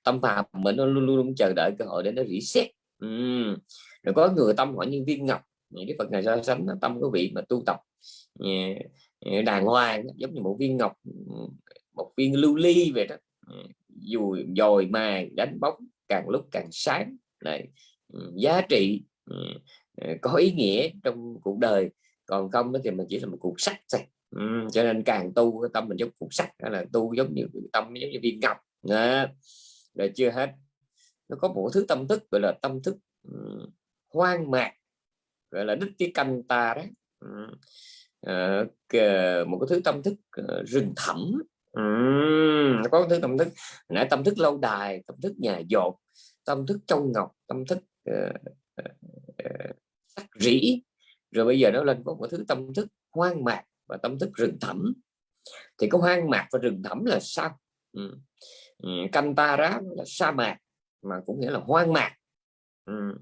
Speaker 2: Tâm phạm mình nó luôn luôn chờ đợi cơ hội để nó reset. Ừ. rồi có người tâm hỏi nhân viên ngọc cái Phật này so sánh tâm của vị mà tu tập. Đàng hoàng giống như một viên ngọc một viên lưu ly vậy đó. Dù dồi mài đánh bóng càng lúc càng sáng này ừ, giá trị ừ, ờ, có ý nghĩa trong cuộc đời. Còn không thì mình chỉ là một cuộc sắt thôi. Ừ, cho nên càng tu cái tâm mình giống cuộc sắt là tu giống như tâm giống như viên ngọc. Đó. rồi chưa hết. Nó có một thứ tâm thức gọi là tâm thức ừ, hoang mạc gọi là đức cái canh ta đó. Um, một cái thứ tâm thức ờ, rừng thẳm. Ừ, có thứ tâm thức. Nãy tâm thức lâu đài tâm thức nhà dột tâm thức trong ngọc tâm thức uh, uh, sắc rỉ rồi bây giờ nó lên có một thứ tâm thức hoang mạc và tâm thức rừng thẳm. Thì có hoang mạc và rừng thẳm là sao? Ừ. Ừ, canh ta rá là sa mạc mà cũng nghĩa là hoang mạc. Ừ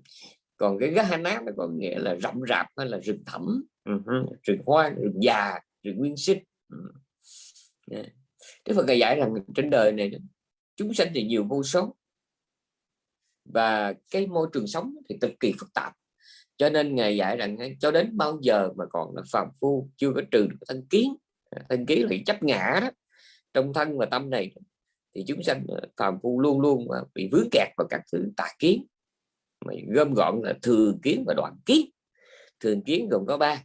Speaker 2: còn cái nát nó có nghĩa là rậm rạp hay là rừng thẳm. Ừ. rừng hoang rừng già rừng nguyên sinh. Yeah. Đức Phật dạy rằng trên đời này chúng sanh thì nhiều vô số và cái môi trường sống thì cực kỳ phức tạp. Cho nên ngài dạy rằng cho đến bao giờ mà còn là phàm phu chưa có trừ được thân kiến. Thân kiến là chấp ngã đó. Trong thân và tâm này thì chúng sanh ờ, phàm phu luôn luôn bị vướng kẹt vào các thứ tà kiến mà gom gọn là thường kiến và đoạn kiến. Thường kiến gồm có ba.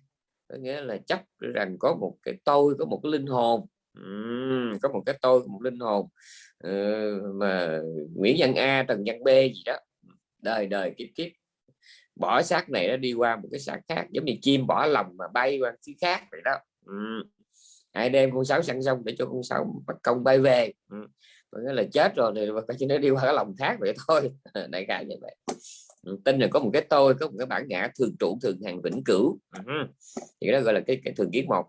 Speaker 2: Có nghĩa là chấp rằng có một cái tôi có một cái linh hồn. Uhm, có một cái tôi một linh hồn uh, mà Nguyễn Văn A Trần Văn B gì đó. Đời đời kiếp kiếp. Bỏ xác này nó đi qua một cái xác khác giống như chim bỏ lòng mà bay qua xứ khác vậy đó. Uhm. hãy đem con sáu sẵn xong để cho con sáu bắt công bay về. Có nghĩa là chết rồi thì phải chỉ nó đi qua cái lòng khác vậy thôi. *laughs* Đại khái như vậy ừ. tin là có một cái tôi có một cái bản ngã thường trụ thường hàng vĩnh cửu. Ừ. thì đó gọi là cái cái thường kiến một.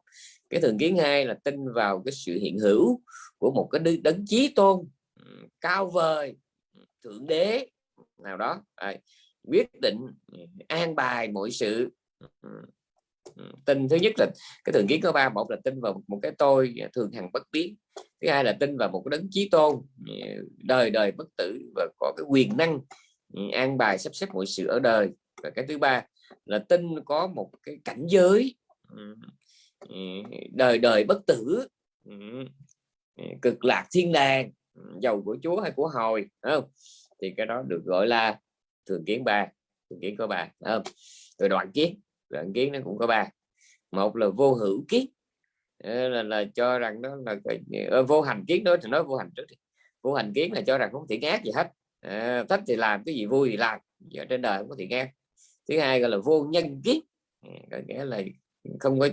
Speaker 2: Cái thường kiến hai là tin vào cái sự hiện hữu của một cái đấng chí tôn ừ, cao vời thượng đế nào đó. À, quyết định an bài mọi sự. Tin thứ nhất là cái thường kiến có ba một là tin vào một cái tôi thường hằng bất biến. Thứ hai là tin vào một cái đấng chí tôn đời đời bất tử và có cái quyền năng an bài sắp xếp mọi sự ở đời. Và cái thứ ba là tin có một cái cảnh giới. Ừ. Ừ, đời đời bất tử. Ừ. Cực lạc thiên đàng. Giàu của chúa hay của hồi không? Thì cái đó được gọi là thường kiến ba thường kiến có ba không? Rồi đoạn kiến đoạn kiến nó cũng có ba. Một là vô hữu kiến ờ, là, là cho rằng đó là ờ, vô hành kiến đó thì nói vô hành trước đi. vô hành kiến là cho rằng không thể ác gì hết à, thích thì làm cái gì vui thì làm. Giờ trên đời không có thì nghe thứ hai gọi là vô nhân kiến ừ, có nghĩa là không có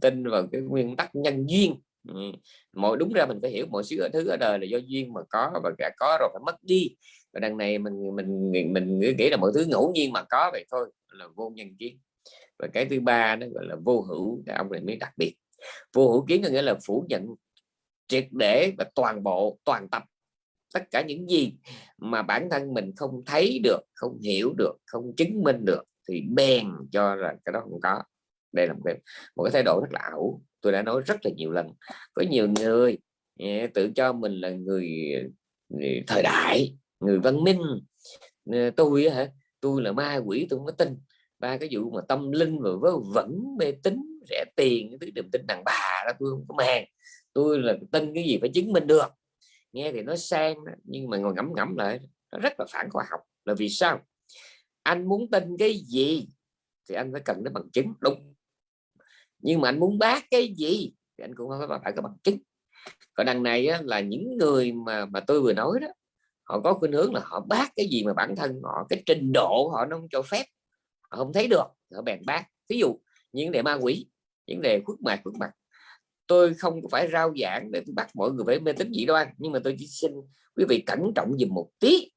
Speaker 2: tin vào cái nguyên tắc nhân duyên. Ừ, mọi đúng ra mình phải hiểu mọi thứ thứ ở đời là do duyên mà có và cả có rồi phải mất đi. Và đằng này mình mình mình, mình nghĩ là mọi thứ ngẫu nhiên mà có vậy thôi là vô nhân kiến và cái thứ ba nó gọi là vô hữu cái ông này mới đặc biệt. Vô hữu kiến có nghĩa là phủ nhận triệt để và toàn bộ toàn tập tất cả những gì mà bản thân mình không thấy được không hiểu được không chứng minh được thì bèn cho rằng cái đó không có. Đây là một cái, một cái thái độ rất là ảo. Tôi đã nói rất là nhiều lần. Có nhiều người tự cho mình là người, người thời đại người văn minh. Tôi hả tôi là ma quỷ tôi không có tin. Ba cái vụ mà tâm linh và vớ vẩn mê tín rẻ tiền cái thứ đừng tin đàn bà đó tôi không có màng tôi là tin cái gì phải chứng minh được nghe thì nó sang nhưng mà ngồi ngẫm ngẫm lại nó rất là phản khoa học. Là vì sao? Anh muốn tin cái gì thì anh phải cần đến bằng chứng đúng. Nhưng mà anh muốn bác cái gì thì anh cũng phải phải có bằng chứng. Còn đằng này á, là những người mà mà tôi vừa nói đó họ có khuynh hướng là họ bác cái gì mà bản thân họ cái trình độ họ nó không cho phép họ không thấy được họ bèn bác. Ví dụ những đề ma quỷ những đề khuất mặt khuất mặt tôi không phải rao giảng để tôi bắt mọi người phải mê tín dị đoan nhưng mà tôi chỉ xin quý vị cẩn trọng dùm một tí.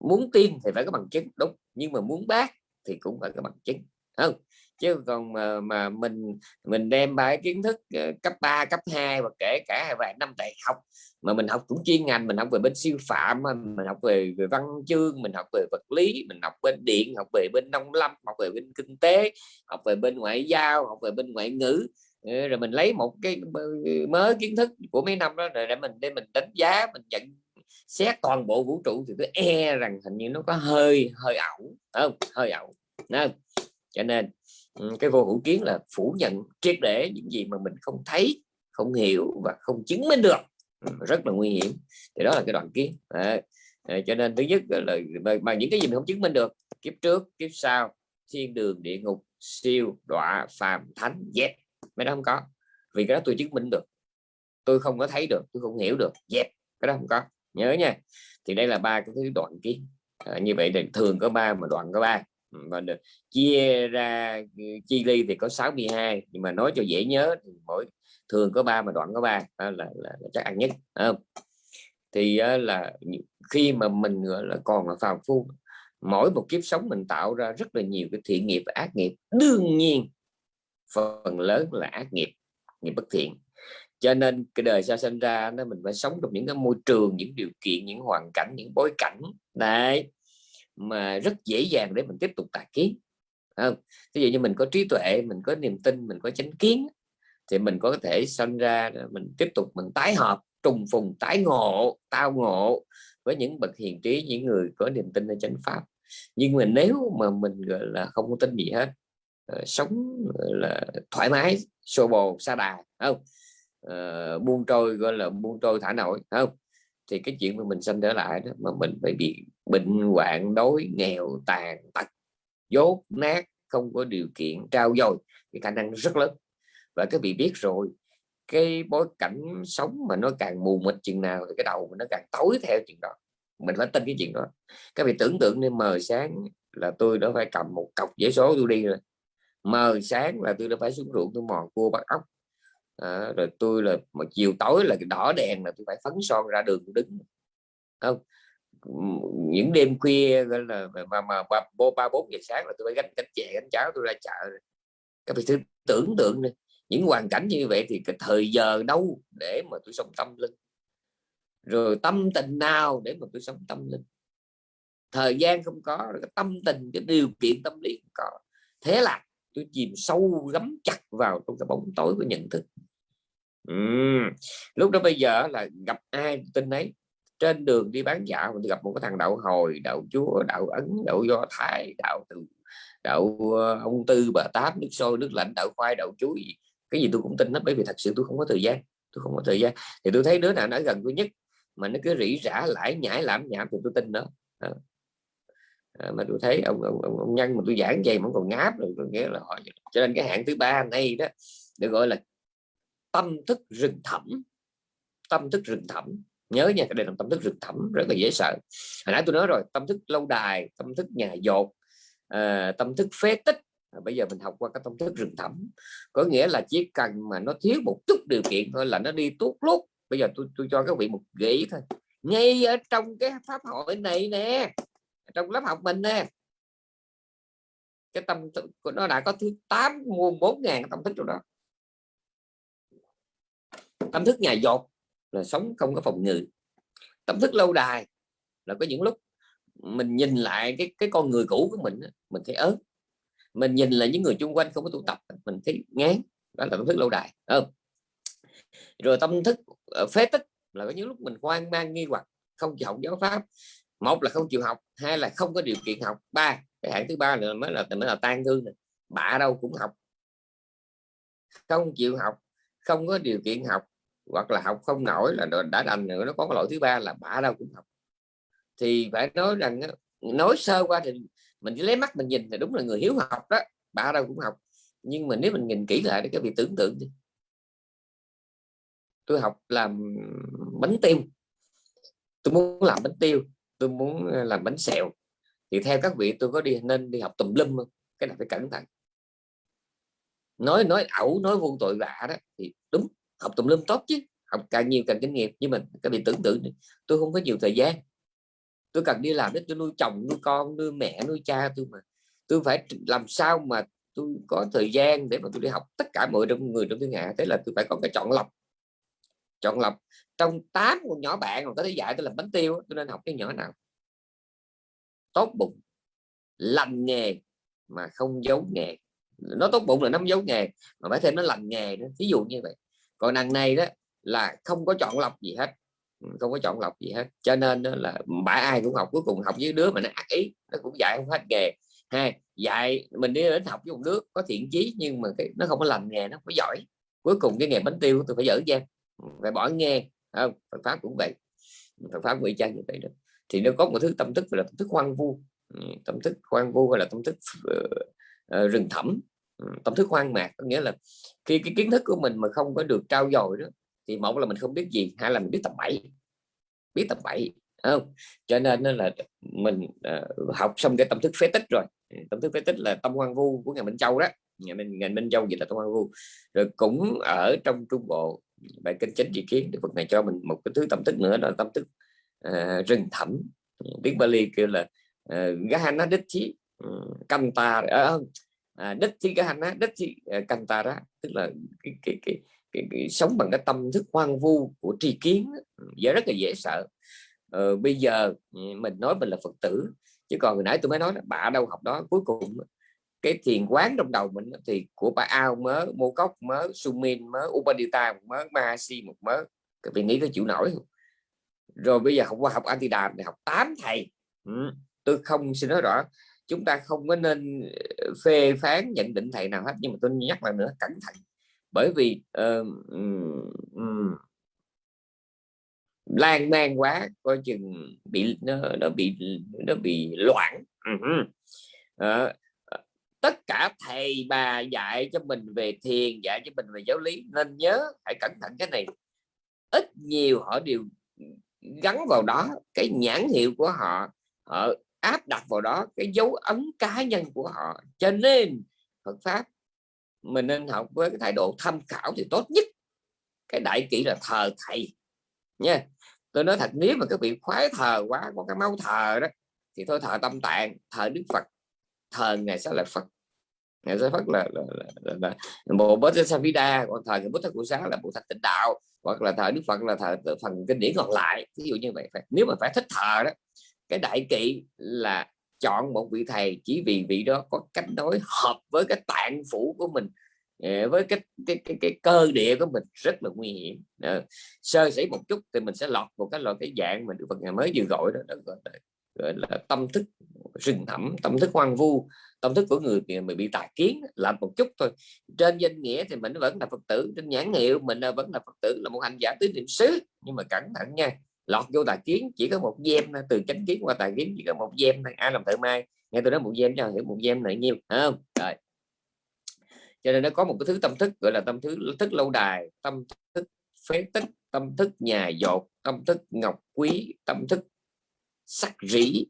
Speaker 2: Muốn tin thì phải có bằng chứng đúng nhưng mà muốn bác thì cũng phải có bằng chứng không? Chứ còn mà, mà mình mình đem bài kiến thức ờ, cấp 3, cấp 2 và kể cả vài năm đại học mà mình học cũng chuyên ngành mình học về bên siêu phạm mình học về, về văn chương mình học về vật lý mình học bên điện học về bên nông lâm học về bên kinh tế học về bên ngoại giao học về bên ngoại ngữ Ừ, rồi mình lấy một cái mới kiến thức của mấy năm đó rồi để mình để mình đánh giá mình nhận xét toàn bộ vũ trụ thì tôi e rằng hình như nó có hơi hơi ảo không? Hơi ảo không? cho nên ừ, cái vô hữu kiến là phủ nhận triệt để những gì mà mình không thấy không hiểu và không chứng minh được. Ừ, rất là nguy hiểm. Thì đó là cái đoạn kiến. À, cho nên thứ nhất là bằng những cái gì mình không chứng minh được kiếp trước kiếp sau thiên đường địa ngục siêu đọa phàm thánh dẹp mấy đó không có. Vì cái đó tôi chứng minh được. Tôi không có thấy được tôi không hiểu được. Dẹp cái đó không có. Nhớ nha. Thì đây là ba cái thứ đoạn kiến à, như vậy thì thường có ba mà đoạn có ba. Ừ, và được. Chia ra ừ, chi ly thì có 62 nhưng mà nói cho dễ nhớ thì mỗi thường có ba mà đoạn có ba. Là, là, là, chắc ăn nhất. Không? thì ờ, là khi mà mình gọi là còn là phàm phu mỗi một kiếp sống mình tạo ra rất là nhiều cái thiện nghiệp và ác nghiệp. Đương nhiên phần lớn là ác nghiệp nghiệp bất thiện. Cho nên cái đời sao sinh ra nó mình phải sống trong những cái môi trường, những điều kiện, những hoàn cảnh, những bối cảnh đấy, mà rất dễ dàng để mình tiếp tục tà kiến không? Ví dụ như mình có trí tuệ, mình có niềm tin, mình có chánh kiến thì mình có thể sinh ra mình tiếp tục mình tái hợp, trùng phùng, tái ngộ, tao ngộ với những bậc hiền trí, những người có niềm tin ở chánh pháp. Nhưng mà nếu mà mình, gọi là, không có tin gì hết Ờ, sống là thoải mái xô bồ xa đà không? Uh, buông trôi gọi là buông trôi thả nổi không? Thì cái chuyện mà mình sinh trở lại đó mà mình phải bị bệnh hoạn đói nghèo tàn tật dốt nát không có điều kiện trao dồi thì khả năng rất lớn. Và các vị biết rồi cái bối cảnh sống mà nó càng mù mịt chừng nào thì cái đầu nó càng tối theo chuyện đó. Mình phải tin cái chuyện đó. Các vị tưởng tượng nên mờ sáng là tôi đã phải cầm một cọc giấy số tôi đi rồi mờ sáng là tôi đã phải xuống ruộng tôi mò cua bắt ốc. À, rồi tôi là một chiều tối là cái đỏ đèn là tôi phải phấn son ra đường đứng. Không những đêm khuya gọi là mà mà ba ba bốn giờ sáng là tôi phải gánh cánh chè gánh cháo tôi ra chợ. Các vị thử tưởng tượng này những hoàn cảnh như vậy thì cái thời giờ đâu để mà tôi sống tâm linh? Rồi tâm tình nào để mà tôi sống tâm linh? Thời gian không có tâm tình cái điều kiện tâm lý không có. Thế là tôi chìm sâu gắm chặt vào trong cái bóng tối của nhận thức. Uhm. lúc đó bây giờ là gặp ai tin ấy trên đường đi bán dạo mình gặp một cái thằng đạo hồi đạo chúa đạo ấn đạo do thái đạo từ đạo ờ, ông tư bà tám nước sôi nước lạnh đạo khoai đạo chuối cái gì tôi cũng tin hết bởi vì thật sự tôi không có thời gian tôi không có thời gian. Thì tôi thấy đứa nào nó gần tôi nhất mà nó cứ rỉ rả lại nhảy làm nhảm thì tôi tin đó. à, Ờ, mà tôi thấy ông, ông, ông, ông nhân mà tôi giảng dày mà còn ngáp rồi tôi nghĩa là họ cho nên cái hạng thứ ba này đó được gọi là tâm thức rừng thẳm tâm thức rừng thẳm. Nhớ nha cái đây là tâm thức rừng thẳm rất là dễ sợ. Hồi nãy tôi nói rồi tâm thức lâu đài tâm thức nhà dột à, tâm thức phế tích. À, bây giờ mình học qua cái tâm thức rừng thẳm. Có nghĩa là chỉ cần mà nó thiếu một chút điều kiện thôi là nó đi tốt lút. Bây giờ tôi tôi cho các vị một gợi ý thôi. Ngay ở trong cái pháp hội này nè trong lớp học mình nè. Cái tâm thức của nó đã có thứ tám muôn bốn ngàn tâm thức trong đó. Tâm thức nhà dột là sống không có phòng ngự. Tâm thức lâu đài là có những lúc mình nhìn lại cái cái con người cũ của mình mình thấy ớt mình nhìn lại những người chung quanh không có tụ tập, mình thấy ngán. Đó là tâm thức lâu đài ừ. rồi tâm thức ờ, phế tích là có những lúc mình hoang mang, nghi hoặc, không chịu giáo pháp một là không chịu học, hai là không có điều kiện học. Ba, cái hạng thứ ba là mới là mới là tan thương này bạ đâu cũng học. Không chịu học, không có điều kiện học, hoặc là học không nổi là đã đành nữa nó có cái lỗi thứ ba là bả đâu cũng học. Thì phải nói rằng nói sơ qua thì mình chỉ lấy mắt mình nhìn thì đúng là người hiếu học đó bả đâu cũng học. Nhưng mà nếu mình nhìn kỹ lại thì cái việc tưởng tượng đi. Tôi học làm bánh tiêu. Tôi muốn làm bánh tiêu tôi muốn ờ, làm bánh xèo. Thì theo các vị, tôi có đi, nên đi học tùm lum không cái này phải cẩn thận. Nói nói ẩu, nói vô tội vạ đó, thì đúng, học tùm lum tốt chứ. Học càng nhiều càng kinh nghiệm. Nhưng mình các vị tưởng tượng tôi không có nhiều thời gian. Tôi cần đi làm để tôi nuôi chồng, nuôi con, nuôi mẹ, nuôi cha tôi mà. Tôi phải làm sao mà tôi có thời gian để mà tôi đi học tất cả mọi người trong thiên hạ. Thế là tôi phải có cái chọn lọc chọn lọc. Trong tám con nhỏ bạn còn có thể dạy tôi làm bánh tiêu tôi nên học cái nhỏ nào? Tốt bụng. Lành nghề mà không giấu nghề. Nó tốt bụng là nó không giấu nghề, mà phải thêm nó lành nghề nữa ví dụ như vậy. Còn đằng này đó là không có chọn lọc gì hết. Ừ, không có chọn lọc gì hết. Cho nên đó là bả ai cũng học, cuối cùng học với đứa mà nó ác ý, nó cũng dạy không hết nghề. Hai, dạy mình đi đến học với một đứa có thiện chí nhưng mà cái, nó không có lành nghề, nó không có giỏi. Cuối cùng cái nghề bánh tiêu tôi phải dở ra phải bỏ nghe. Không? Phật pháp cũng vậy. Phật pháp ngụy trang như vậy đó. Thì nó có một thứ tâm thức là tâm thức hoang vu. Ừ, tâm thức hoang vu hay là tâm thức uh, rừng thẳm. Ừ, tâm thức hoang mạc. Có nghĩa là khi cái kiến thức của mình mà không có được trao dồi đó thì một là mình không biết gì hai là mình biết tập bậy. Biết tập bậy không? Cho nên là mình uh, học xong cái tâm thức phế tích rồi. Ừ, tâm thức phế tích là tâm hoang vu của nhà Minh Châu đó. Nhà Minh ngài Minh Châu gì là tâm hoang vu. Rồi cũng ở trong Trung Bộ bài kinh chánh tri kiến Đức Phật này cho mình một cái thứ tâm thức nữa là tâm thức uh, à, rừng thẳm. Tiếng Bali kêu là à, uh, Gahana Đích Chí ừ, canta uh, à, Đích Chí Gahana Đích Chí Kantara tức là cái, cái, cái, cái, cái, sống bằng cái tâm thức hoang vu của tri kiến ừ, giờ rất là dễ sợ. Uh, bây giờ ừ, mình nói mình là Phật tử chứ còn hồi nãy tôi mới nói là bà đâu học đó cuối cùng cái thiền quán trong đầu mình thì của bà ao mớ mô cốc mớ sumin mớ upadita một mớ mahasi một mớ. Các vị nghĩ tôi chịu nổi không? Rồi bây giờ học qua học antidam thì học 8 thầy. Ừ. tôi không xin nói rõ. Chúng ta không có nên ờ, phê phán nhận định thầy nào hết nhưng mà tôi nhắc lại nữa cẩn thận. Bởi vì uh, um, um, lan man quá coi chừng bị nó, nó bị nó bị loạn. Uh -huh. uh, tất cả thầy bà dạy cho mình về thiền, dạy cho mình về giáo lý, nên nhớ hãy cẩn thận cái này. Ít nhiều họ đều gắn vào đó, cái nhãn hiệu của họ họ áp đặt vào đó, cái dấu ấn cá nhân của họ. Cho nên Phật pháp, mình nên học với cái thái độ tham khảo thì tốt nhất. Cái đại kỵ là thờ thầy, nha. Tôi nói thật, nếu mà các vị khoái thờ quá, có cái máu thờ đó, thì thôi thờ tâm tạng, thờ đức phật thờ ngày sẽ là phật. Ngày sẽ phật là, là, là, là, là bộ bát savida còn thờ cái bút thất của sáng là bộ thạch tịnh đạo hoặc là thờ đức phật là thờ phần kinh điển còn lại. Ví dụ như vậy phải, nếu mà phải thích thờ đó cái đại kỵ là chọn một vị thầy chỉ vì vị đó có cách nói hợp với cái tạng phủ của mình ờ, với cái cái cái, cái cơ địa của mình rất là nguy hiểm. Ờ, sơ sẩy một chút thì mình sẽ lọt một cái loại cái dạng mà được Phật ngày mới vừa gọi đó, đó đó, đó gọi là, tâm thức rừng thẳm, tâm thức hoang vu, tâm thức của người mình bị tà kiến làm một chút thôi. Trên danh nghĩa thì mình vẫn là Phật tử, trên nhãn hiệu mình vẫn là Phật tử, là một hành giả tứ niệm xứ. Nhưng mà cẩn thận nha, lọt vô tà kiến, chỉ có một gem từ chánh kiến qua tà kiến chỉ có một gem ai làm thợ mai nghe tôi nói một gem cho hiểu một gem này nhiêu không? Rồi. Cho nên nó có một cái thứ tâm thức, gọi là tâm thức thức lâu đài, tâm thức phế tích, tâm thức nhà dột, tâm thức ngọc quý, tâm thức sắc rỉ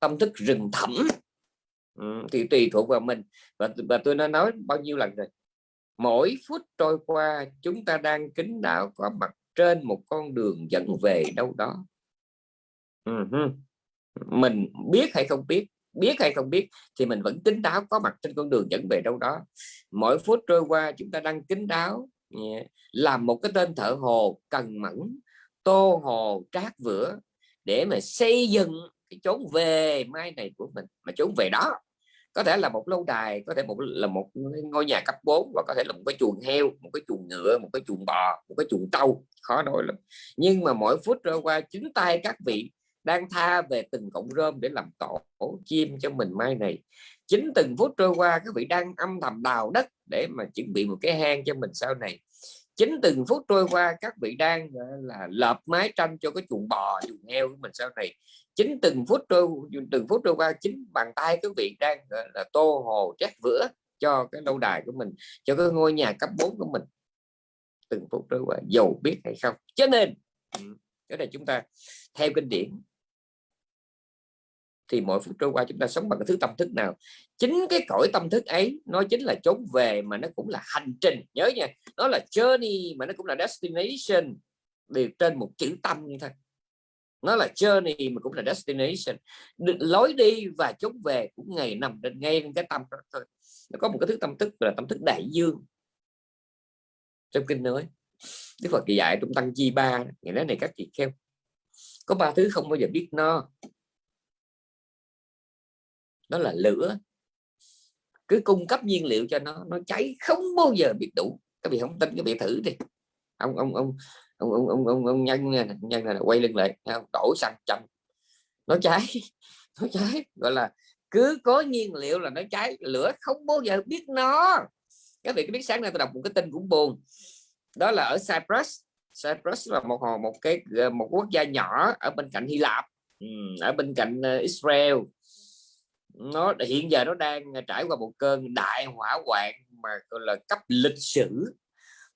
Speaker 2: tâm thức rừng thẳm. Ừ, thì tùy thuộc vào mình. Và, và tôi đã nói bao nhiêu lần rồi. Mỗi phút trôi qua chúng ta đang kính đạo có mặt trên một con đường dẫn về đâu đó. Uh-huh. mình biết hay không biết biết hay không biết thì mình vẫn kính đáo có mặt trên con đường dẫn về đâu đó. Mỗi phút trôi qua chúng ta đang kính đáo yeah. làm một cái tên thợ hồ cần mẫn tô hồ trát vữa để mà xây dựng cái chốn về mai này của mình, mà chốn về đó. Có thể là một lâu đài, có thể một, là một ngôi nhà cấp 4 và có thể là một cái chuồng heo, một cái chuồng ngựa, một cái chuồng bò, một cái chuồng trâu, khó nói lắm. Nhưng mà mỗi phút trôi qua, chính tay các vị đang tha về từng cọng rơm để làm tổ chim cho mình mai này. Chính từng phút trôi qua, các vị đang âm thầm đào đất để mà chuẩn bị một cái hang cho mình sau này chính từng phút trôi qua, các vị đang là, lợp mái tranh cho cái chuồng bò, chuồng heo của mình sau này. Chính từng phút trôi, từng phút trôi qua, chính bàn tay các vị đang là, tô hồ, chát vữa cho cái lâu đài của mình, cho cái ngôi nhà cấp 4 của mình. Từng phút trôi qua, dầu biết hay không. Cho nên ừ, cái này chúng ta theo kinh điển thì mỗi phút trôi qua chúng ta sống bằng cái thứ tâm thức nào. Chính cái cõi tâm thức ấy, nó chính là trốn về mà nó cũng là hành trình. Nhớ nha, nó là journey mà nó cũng là destination. Đều trên một chữ tâm thôi nó là journey mà cũng là destination. Lối đi và chốn về cũng ngày nằm trên ngay cái tâm đó thôi. Nó có một cái thứ tâm thức là tâm thức đại dương. Trong kinh nói, Đức Phật dạy trong tăng chi ba ngày nói này các chị kheo có ba thứ không bao giờ biết no đó là lửa. Cứ cung cấp nhiên liệu cho nó nó cháy không bao giờ biết đủ. Các vị không tin các vị thử đi. Ông ông ông ông ông ông, ông, ông nhân nhân là quay lưng lại đổ xăng chậm. Nó cháy *laughs* nó cháy. Gọi là cứ có nhiên liệu là nó cháy lửa không bao giờ biết nó. Các vị biết sáng nay tôi đọc một cái tin cũng buồn. Đó là ở Cyprus. Cyprus là một một cái ờ, một quốc gia nhỏ ở bên cạnh Hy Lạp. Ừ, ở bên cạnh ờ, Israel nó hiện giờ nó đang ờ, trải qua một cơn đại hỏa hoạn mà gọi là cấp lịch sử.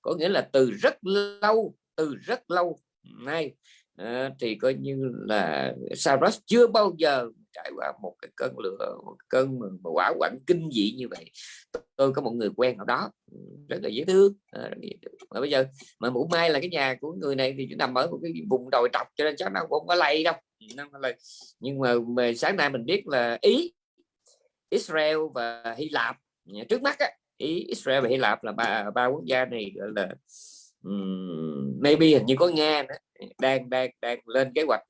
Speaker 2: Có nghĩa là từ rất lâu từ rất lâu nay à, thì coi như là Saros chưa bao giờ trải qua một cái cơn lửa một cơn mà, quả quạnh kinh dị như vậy. Tôi có một người quen ở đó rất là dễ thương à, mà bây giờ mà mũ mai là cái nhà của người này thì nằm ở một cái vùng đồi trọc cho nên chắc nó cũng không có lây đâu. Nhưng mà, mà sáng nay mình biết là ý Israel và Hy Lạp. Trước mắt á, ý Israel và Hy Lạp là ba ba quốc gia này gọi là um, maybe hình như có Nga nữa. Đang đang đang lên kế hoạch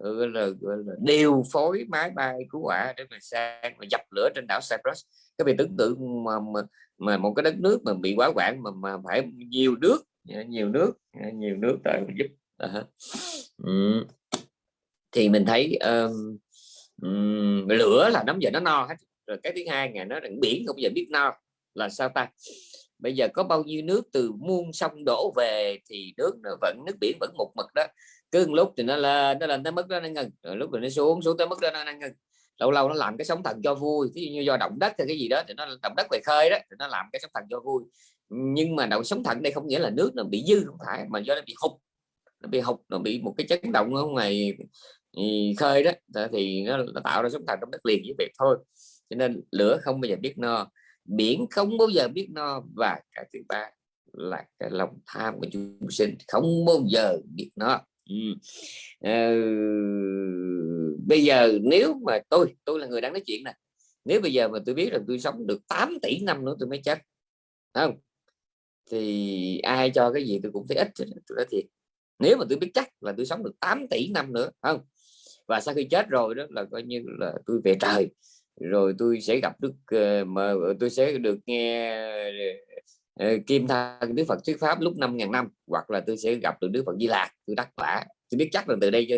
Speaker 2: ờ, gọi là, gọi là điều phối máy bay cứu hỏa để mà sang mà dập lửa trên đảo Cyprus. Cái việc tưởng tượng mà, mà, mà một cái đất nước mà bị quá quản mà mà phải nhiều nước ờ, nhiều nước ờ, nhiều nước tại giúp uh -huh. thì mình thấy um, lửa là nắm giờ nó no hết. Rồi cái thứ hai ngày nó rằng biển không giờ biết no là sao ta? Bây giờ có bao nhiêu nước từ muôn sông đổ về thì nước nó vẫn, nước biển vẫn một mực đó. Cứ lúc thì nó lên nó lên tới mức đó nó ngừng. Rồi lúc rồi nó xuống xuống tới mức đó nó ngừng. Lâu lâu nó làm cái sóng thần cho vui ví dụ như do động đất hay cái gì đó thì nó, động đất về khơi đó, thì nó làm cái sóng thần cho vui. Nhưng mà động sóng thần đây không nghĩa là nước nó bị dư không phải, mà do nó bị hụt. Nó bị hụt, nó bị một cái chấn động ở ngoài khơi đó thì nó, tạo ra sóng thần trong đất liền với việc thôi. Cho nên lửa không bao giờ biết no biển không bao giờ biết no và cái thứ ba là cái lòng tham của chúng sinh không bao giờ biết no. Ừ. ờ, bây giờ nếu mà tôi tôi là người đang nói chuyện nè nếu bây giờ mà tôi biết là tôi sống được 8 tỷ năm nữa tôi mới chết không? Thì ai cho cái gì tôi cũng thấy ít tôi nói thiệt. Nếu mà tôi biết chắc là tôi sống được 8 tỷ năm nữa không? Và sau khi chết rồi đó là coi như là tôi về trời. Rồi tôi sẽ gặp đức ờ, mà tôi sẽ được nghe ờ, kim thân đức phật thuyết pháp lúc 5.000 năm hoặc là tôi sẽ gặp được đức phật di lạc tôi đắc quả. Tôi biết chắc là từ đây cho,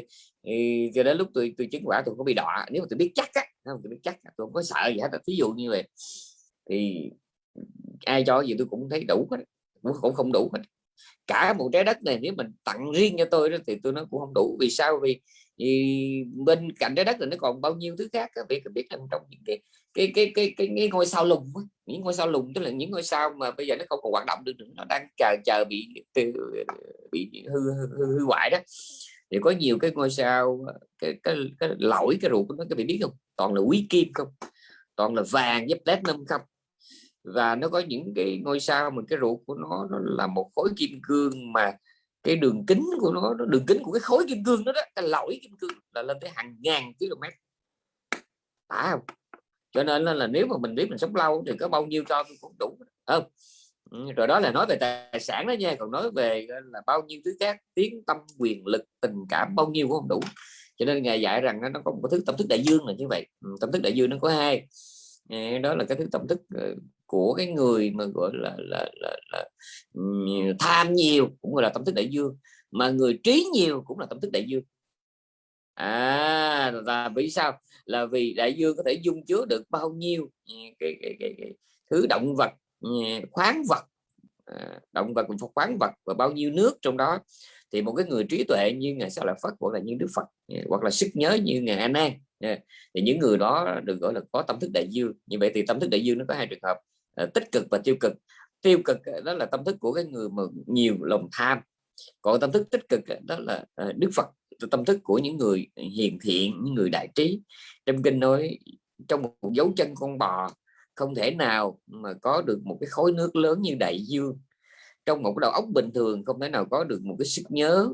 Speaker 2: cho đến lúc tôi tôi chứng quả tôi không bị đọa. Nếu mà tôi biết chắc á không tôi biết chắc tôi không có sợ gì hết ví dụ như vậy. Thì ai cho gì tôi cũng thấy đủ hết cũng không đủ hết. Cả một trái đất này nếu mình tặng riêng cho tôi đó thì tôi nó cũng không đủ. Vì sao? Vì thì bên cạnh trái đất thì nó còn bao nhiêu thứ khác các vị có biết rằng trong những cái cái cái cái cái, cái ngôi sao lùng những ngôi sao lùng tức là những ngôi sao mà bây giờ nó không còn hoạt động được nữa nó đang chờ chờ bị bị hư hư, hư hoại đó. Thì có nhiều cái ngôi sao cái cái, cái lỗi cái ruột của nó các vị biết không? Toàn là quý kim không? Toàn là vàng với platinum không? Và nó có những cái ngôi sao mà cái ruột của nó, nó là một khối kim cương mà cái đường kính của nó đường kính của cái khối kim cương đó, đó cái lõi kim cương là lên tới hàng ngàn km phải không? Cho nên là, là nếu mà mình biết mình sống lâu thì có bao nhiêu cho cũng đủ không? Ừ, rồi đó là nói về tài sản đó nha còn nói về là bao nhiêu thứ khác tiếng tâm quyền lực tình cảm bao nhiêu cũng không đủ. Cho nên ngài dạy rằng nó có một thứ tâm thức đại dương là như vậy. Ừ, tâm thức đại dương nó có hai. Ờ, đó là cái thứ tâm thức ờ, của cái người mà gọi là là, là, là tham nhiều cũng gọi là tâm thức đại dương mà người trí nhiều cũng là tâm thức đại dương. À là vì sao? Là vì đại dương có thể dung chứa được bao nhiêu ừ, cái, cái, cái, cái thứ động vật ừ, khoáng vật à, động vật khoáng vật và bao nhiêu nước trong đó. Thì một cái người trí tuệ như ngài sao là phật hoặc là như đức phật ừ, hoặc là sức nhớ như ngài a an thì những người đó được gọi là có tâm thức đại dương. Như vậy thì tâm thức đại dương nó có hai trường hợp. Ờ, tích cực và tiêu cực. Tiêu cực ờ, đó là tâm thức của cái người mà nhiều lòng tham. Còn tâm thức tích cực ờ, đó là đức phật tâm thức của những người hiền thiện những người đại trí. Trong kinh nói trong một dấu chân con bò không thể nào mà có được một cái khối nước lớn như đại dương. Trong một cái đầu óc bình thường không thể nào có được một cái sức nhớ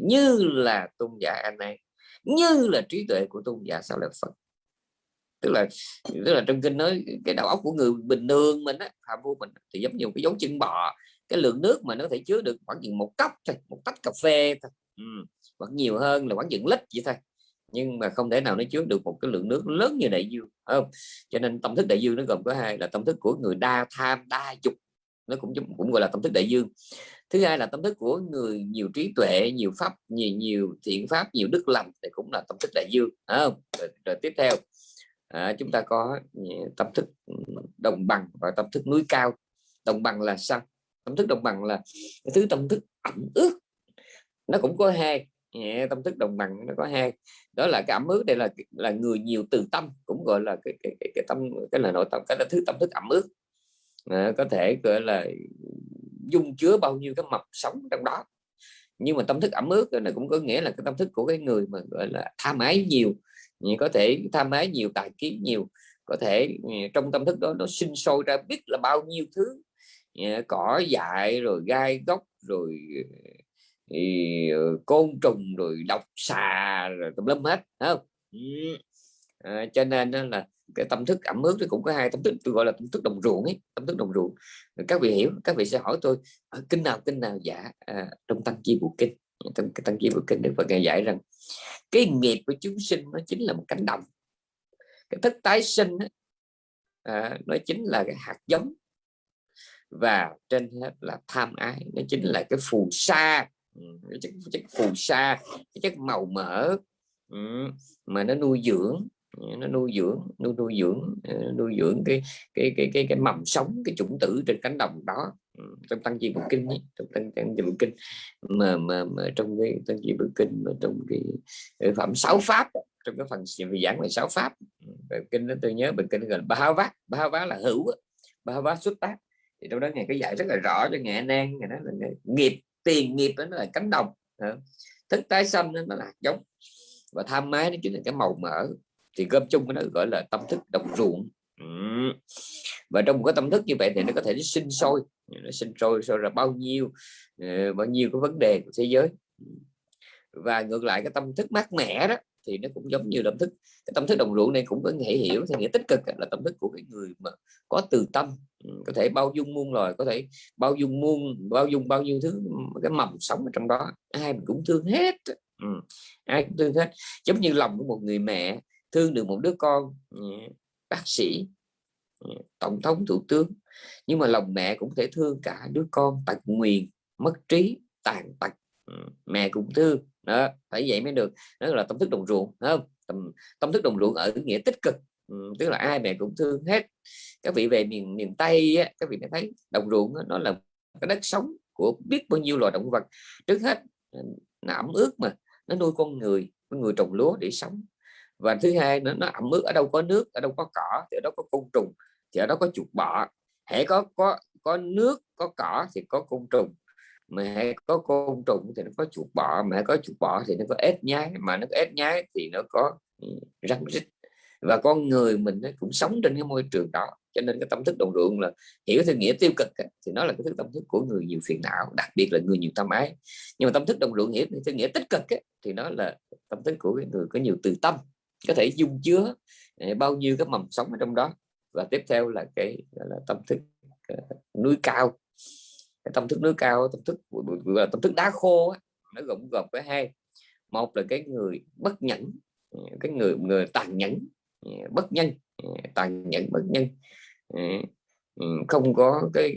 Speaker 2: như là tôn giả anh này, như là trí tuệ của tôn giả sao lại phật tức là tức là trong kinh nói cái đầu óc của người bình thường mình á phạm vô mình thì giống như một cái dấu chân bò cái lượng nước mà nó thể chứa được khoảng chừng một cốc thôi một tách cà phê thôi ừ. hoặc nhiều hơn là khoảng chừng lít vậy thôi. Nhưng mà không thể nào nó chứa được một cái lượng nước lớn như đại dương không? Cho nên tâm thức đại dương nó gồm có hai là tâm thức của người đa tham đa dục nó cũng cũng gọi là tâm thức đại dương. Thứ hai là tâm thức của người nhiều trí tuệ nhiều pháp nhiều nhiều thiện pháp nhiều đức lành thì cũng là tâm thức đại dương không? Rồi, rồi tiếp theo à, chúng ta có ừ, tâm thức ừ, đồng bằng và tâm thức núi cao. Đồng bằng là sao? Tâm thức đồng bằng là cái thứ tâm thức ẩm ướt. Nó cũng có hai ừ, tâm thức đồng bằng nó có hai. Đó là cái ẩm ướt đây là là người nhiều từ tâm cũng gọi là cái cái, cái, cái tâm cái là nội tâm cái là thứ tâm thức ẩm ướt. À, có thể gọi là dung chứa bao nhiêu cái mập sống trong đó. Nhưng mà tâm thức ẩm ướt này cũng có nghĩa là cái tâm thức của cái người mà gọi là tham ái nhiều có thể tham ái nhiều tài kiến nhiều có thể ừ, trong tâm thức đó nó sinh sôi ra biết là bao nhiêu thứ ừ, cỏ dại rồi gai gốc rồi thì côn trùng rồi độc xà rồi tùm lum hết không? À, cho nên là cái tâm thức ẩm ướt thì cũng có hai tâm thức tôi gọi là tâm thức đồng ruộng ấy tâm thức đồng ruộng. Các vị hiểu các vị sẽ hỏi tôi ờ, kinh nào kinh nào? Dạ à, trong tăng chi bộ kinh tăng, tăng chi bộ kinh đức phật ngài dạy rằng cái nghiệp của chúng sinh nó chính là một cánh đồng. Cái thức tái sinh à, nó chính là cái hạt giống. Và trên hết là tham ái nó chính là cái phù sa. Ừ, cái chất, chất phù sa cái chất màu mỡ. Ừ, mà nó nuôi dưỡng nó nuôi dưỡng nuôi nuôi dưỡng ờ, nuôi dưỡng cái cái cái cái cái mầm sống cái chủng tử trên cánh đồng đó. Ừ, trong tăng chi bộ kinh ấy, trong tăng tăng chi bộ kinh. Mà, mà mà trong cái tăng chi bộ kinh mà trong cái phẩm sáu pháp trong cái phần giảng về sáu pháp. Ừ, về kinh đó tôi nhớ bài kinh gần ba vát ba vát là hữu ba vát xuất tác. Thì trong đó ngày cái dạy rất là rõ cho nghệ nan ngày đó là nghiệp tiền nghiệp đó nó là cánh đồng thức tái xanh nó là giống. Và tham mái nó chính là cái màu mỡ. Thì gom chung nó gọi là tâm thức đồng ruộng. Ừ. và trong một cái tâm thức như vậy thì nó có thể sinh sôi. Nó sinh sôi sôi ra bao nhiêu ờ, bao nhiêu cái vấn đề của thế giới. Và ngược lại, cái tâm thức mát mẻ đó thì nó cũng giống như tâm thức. Cái tâm thức đồng ruộng này cũng có thể hiểu theo nghĩa tích cực là tâm thức của cái người mà có từ tâm. Ừ, có thể bao dung muôn loài, có thể bao dung muôn, bao dung bao nhiêu thứ, cái mầm sống ở trong đó. Ai mình cũng thương hết ừ. ai cũng thương hết. Giống như lòng của một người mẹ thương được một đứa con bác sĩ ừ, tổng thống thủ tướng. Nhưng mà lòng mẹ cũng thể thương cả đứa con tật nguyền mất trí tàn tật. Ừ, mẹ cũng thương. Đó phải vậy mới được. Đó là tâm thức đồng ruộng không? Tâm, tâm thức đồng ruộng ở nghĩa tích cực. Ừ, tức là ai mẹ cũng thương hết. Các vị về miền miền tây á, các vị thấy đồng ruộng nó là cái đất sống của biết bao nhiêu loài động vật. Trước hết ừ, nó ẩm ướt mà nó nuôi con người con người trồng lúa để sống và thứ hai nữa, nó ẩm ướt ở đâu có nước, ở đâu có cỏ, thì ở đó có côn trùng, thì ở đó có chuột bọ. Hãy có có có nước, có cỏ thì có côn trùng. Mà hãy có côn trùng thì nó có chuột bọ, mà hãy có chuột bọ thì nó có ếch nhái, mà nó có ếch nhái thì nó có ừ, răng rít. Và con người mình nó cũng sống trên cái môi trường đó, cho nên cái tâm thức đồng ruộng là hiểu theo nghĩa tiêu cực thì nó là cái thức tâm thức của người nhiều phiền não, đặc biệt là người nhiều tâm ái. Nhưng mà tâm thức đồng ruộng hiểu theo nghĩa tích cực thì nó là tâm thức của người có nhiều từ tâm có thể dung chứa à, bao nhiêu cái mầm sống ở trong đó. Và tiếp theo là cái là, tâm thức à, núi cao. Cái tâm thức núi cao, tâm thức là tâm thức đá khô nó gồm gồm với hai. Một là cái người bất nhẫn à, cái người người tàn nhẫn bất nhân tàn nhẫn, bất nhân. Ừ, không có cái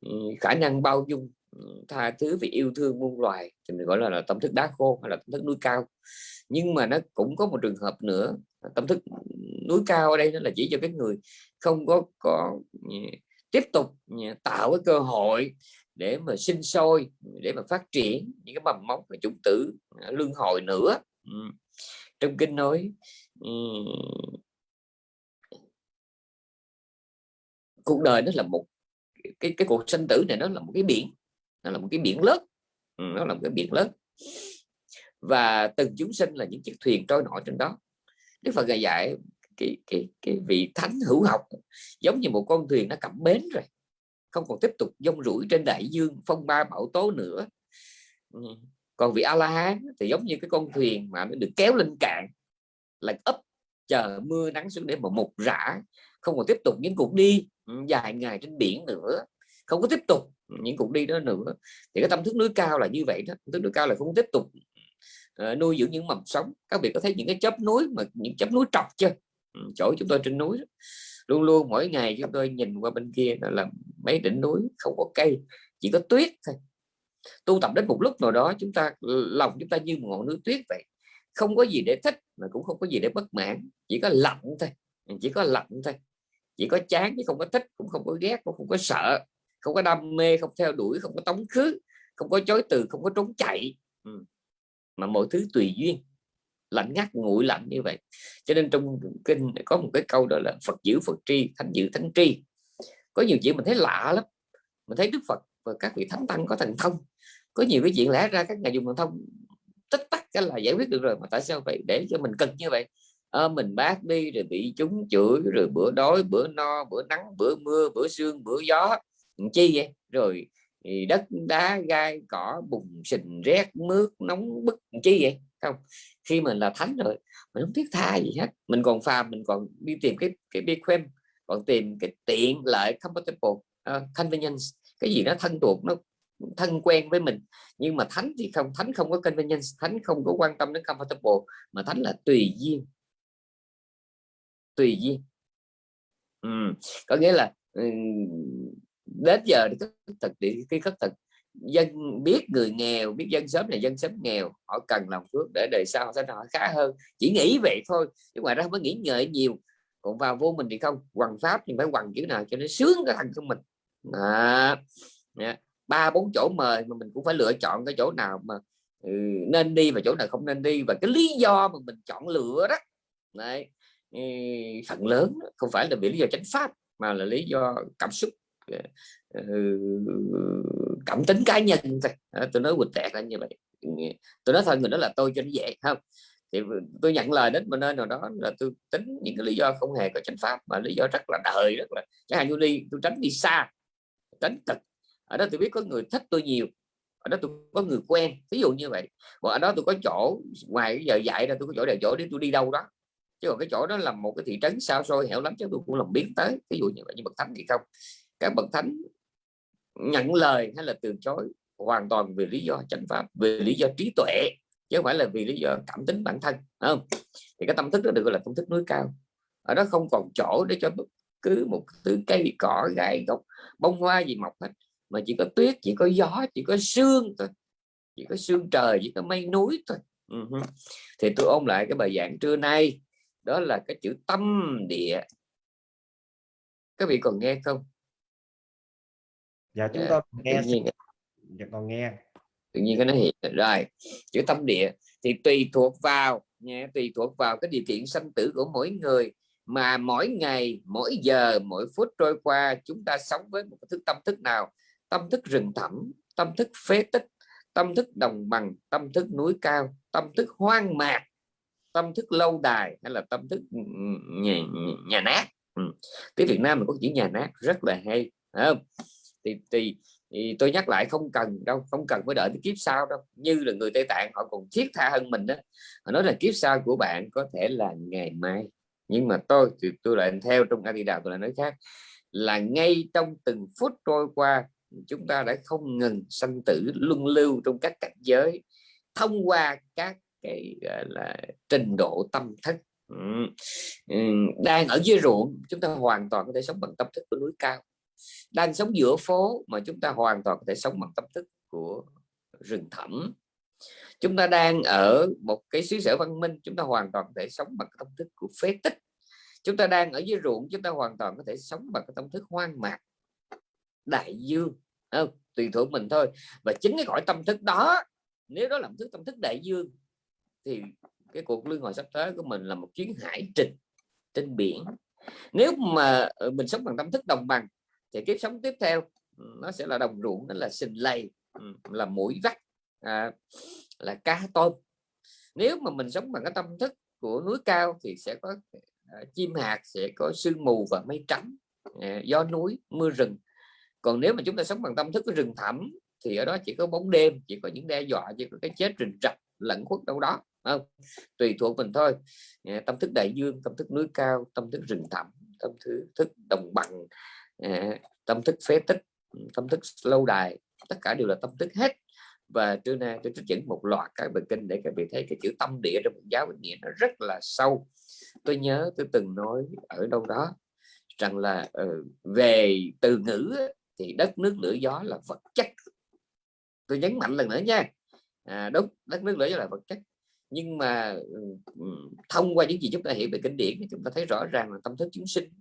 Speaker 2: ừ, khả năng bao dung tha thứ vì yêu thương muôn loài thì mình gọi là, là tâm thức đá khô hay là tâm thức núi cao. Nhưng mà nó cũng có một trường hợp nữa tâm thức núi cao ở đây nó là chỉ cho cái người không có có tiếp tục tạo cái cơ hội để mà sinh sôi để mà phát triển những cái mầm móng và chủng tử à, lương hồi nữa. Trong kinh nói cuộc đời nó là một cái cái cuộc sinh tử này nó là một cái biển nó là một cái biển lớn. Nó là một cái biển lớn. Và từng chúng sinh là những chiếc thuyền trôi nổi trên đó. Đức Phật dạy dạy cái, cái, cái vị thánh hữu học giống như một con thuyền nó cập bến rồi. Không còn tiếp tục dông rủi trên đại dương phong ba bão tố nữa. Ừ. còn vị a la hán thì giống như cái con thuyền mà nó được kéo lên cạn là ấp chờ mưa nắng xuống để mà một rã không còn tiếp tục những cuộc đi ừ, dài ngày trên biển nữa. Không có tiếp tục những cuộc đi đó nữa. Thì cái tâm thức núi cao là như vậy đó. Tâm thức núi cao là không tiếp tục uh, nuôi dưỡng những mầm sống. Các vị có thấy những cái chớp núi mà những chớp núi trọc chưa? Ừ, chỗ chúng tôi trên núi luôn luôn mỗi ngày chúng tôi nhìn qua bên kia là mấy đỉnh núi không có cây chỉ có tuyết thôi. Tu tập đến một lúc nào đó chúng ta lòng chúng ta như một ngọn núi tuyết vậy. Không có gì để thích mà cũng không có gì để bất mãn. Chỉ có lạnh thôi. Ừ, chỉ có lạnh thôi. Chỉ có chán chứ không có thích cũng không có ghét cũng không có sợ không có đam mê không theo đuổi không có tống khứ không có chối từ không có trốn chạy. Ừ. mà mọi thứ tùy duyên. Lạnh ngắt nguội lạnh như vậy. Cho nên trong kinh có một cái câu đó là Phật giữ Phật tri thánh giữ thánh tri. Có nhiều chuyện mình thấy lạ lắm. Mình thấy Đức Phật và các vị thánh tăng có thần thông. Có nhiều cái chuyện lẽ ra các ngài dùng thần thông tích tắc cái là giải quyết được rồi. Mà tại sao vậy? Để cho mình cần như vậy. À, mình bác đi rồi bị chúng chửi rồi bữa đói bữa no bữa nắng bữa mưa bữa sương bữa gió chi vậy? Rồi đất đá gai cỏ bùn sình rét mướt nóng bức chi vậy? Không khi mình là thánh rồi mình không thiết tha gì hết. Mình còn phàm mình còn đi tìm cái cái big quen còn tìm cái tiện lợi comfortable uh, convenience. Cái gì nó thân thuộc nó thân quen với mình. Nhưng mà thánh thì không thánh không có convenience thánh không có quan tâm đến comfortable mà thánh là tùy duyên. Tùy duyên. Ừ. có nghĩa là đến giờ thì thực địa cái khất thực. Dân biết người nghèo biết dân sớm này dân sớm nghèo họ cần làm phước để đời sau sẽ họ khá hơn. Chỉ nghĩ vậy thôi chứ ngoài ra không có nghĩ ngợi nhiều. Còn vào vô mình thì không hoàng pháp thì phải hoàng chữ nào cho nó sướng cái thằng của mình. À, ba bốn chỗ mời mà mình cũng phải lựa chọn cái chỗ nào mà ừ, nên đi và chỗ nào không nên đi. Và cái lý do mà mình chọn lựa đó Đấy, ừ, phần lớn không phải là vì lý do chánh pháp mà là lý do cảm xúc. Ờ, cảm tính cá nhân thôi. Ờ, tôi nói quỳnh tẹt là như vậy. Tôi nói thôi người đó là tôi cho nó dễ không? Thì tôi nhận lời đến một nơi nào đó là tôi tính những cái lý do không hề có chánh pháp, mà lý do rất là đời, rất là, chẳng hạn như đi, tôi tránh đi xa, tránh cực. Ở đó tôi biết có người thích tôi nhiều, ở đó tôi có người quen, ví dụ như vậy. Còn ở đó tôi có chỗ, ngoài cái giờ dạy ra tôi có chỗ để chỗ để tôi đi đâu đó. Chứ còn cái chỗ đó là một cái thị trấn sao xôi hẻo lắm chứ tôi cũng làm biến tới, ví dụ như vậy như bậc thánh thì không các bậc thánh nhận lời hay là từ chối hoàn toàn vì lý do chánh pháp, vì lý do trí tuệ, chứ không phải là vì lý do cảm tính bản thân không? Thì cái tâm thức đó được gọi là tâm thức núi cao. Ở đó không còn chỗ để cho bất cứ một thứ cây, cỏ, gai, gốc, bông hoa gì mọc hết, mà chỉ có tuyết, chỉ có gió, chỉ có sương thôi. Chỉ có sương trời, chỉ có mây núi thôi. Ừ uh -huh. thì tôi ôn lại cái bài giảng trưa nay, đó là cái chữ tâm địa. Các vị còn nghe không?
Speaker 1: Dạ chúng ta nghe tự nhiên, dạ còn nghe
Speaker 2: tự nhiên cái nó hiện rồi chữ tâm địa thì tùy thuộc vào nha tùy thuộc vào cái điều kiện sanh tử của mỗi người mà mỗi ngày mỗi giờ mỗi phút trôi qua chúng ta sống với một thức tâm thức nào tâm thức rừng thẳm tâm thức phế tích tâm thức đồng bằng tâm thức núi cao tâm thức hoang mạc tâm thức lâu đài hay là tâm thức nhà, nhà nát ừ. tiếng Việt Nam mình có chữ nhà nát rất là hay không? Thì, thì thì tôi nhắc lại không cần đâu không cần phải đợi tới kiếp sau đâu. Như là người Tây Tạng họ còn thiết tha hơn mình đó. Họ nói là kiếp sau của bạn có thể là ngày mai. Nhưng mà tôi thì tôi lại theo trong A Di Đà tôi lại nói khác. Là ngay trong từng phút trôi qua chúng ta đã không ngừng sanh tử luân lưu trong các cảnh giới thông qua các cái gọi là trình độ tâm thức. Đang ở dưới ruộng chúng ta hoàn toàn có thể sống bằng tâm thức của núi cao đang sống giữa phố mà chúng ta hoàn toàn có thể sống bằng tâm thức của rừng thẳm. Chúng ta đang ở một cái xứ sở văn minh, chúng ta hoàn toàn có thể sống bằng tâm thức của phế tích. Chúng ta đang ở dưới ruộng, chúng ta hoàn toàn có thể sống bằng cái tâm thức hoang mạc. Đại dương không? tùy thuộc mình thôi. Và chính cái gọi tâm thức đó, nếu đó là thức, tâm thức đại dương, thì cái cuộc lương hồi sắp tới của mình là một chuyến hải trình trên biển. Nếu mà ờ, mình sống bằng tâm thức đồng bằng thì kiếp sống tiếp theo ừ, nó sẽ là đồng ruộng nó là sình lầy ừ, là mũi vắt à, là cá tôm. Nếu mà mình sống bằng cái tâm thức của núi cao thì sẽ có à, chim hạt sẽ có sương mù và mây trắng à, gió núi mưa rừng. Còn nếu mà chúng ta sống bằng tâm thức của rừng thẳm thì ở đó chỉ có bóng đêm chỉ có những đe dọa chỉ có cái chết rình rập lẫn khuất đâu đó không? Tùy thuộc mình thôi. À, tâm thức đại dương tâm thức núi cao tâm thức rừng thẳm tâm thức, thức đồng bằng à, tâm thức phế tích tâm thức lâu đài tất cả đều là tâm thức hết. Và trưa nay tôi trích dẫn một loạt các bài kinh để các vị thấy cái chữ tâm địa trong giáo nghĩa nó rất là sâu. Tôi nhớ tôi từng nói ở đâu đó rằng là uh, về từ ngữ thì đất nước lửa gió là vật chất. Tôi nhấn mạnh lần nữa nha. À, đúng đất nước lửa gió là vật chất. Nhưng mà ừ, ừ, thông qua những gì chúng ta hiểu về kinh điển chúng ta thấy rõ ràng là tâm thức chúng sinh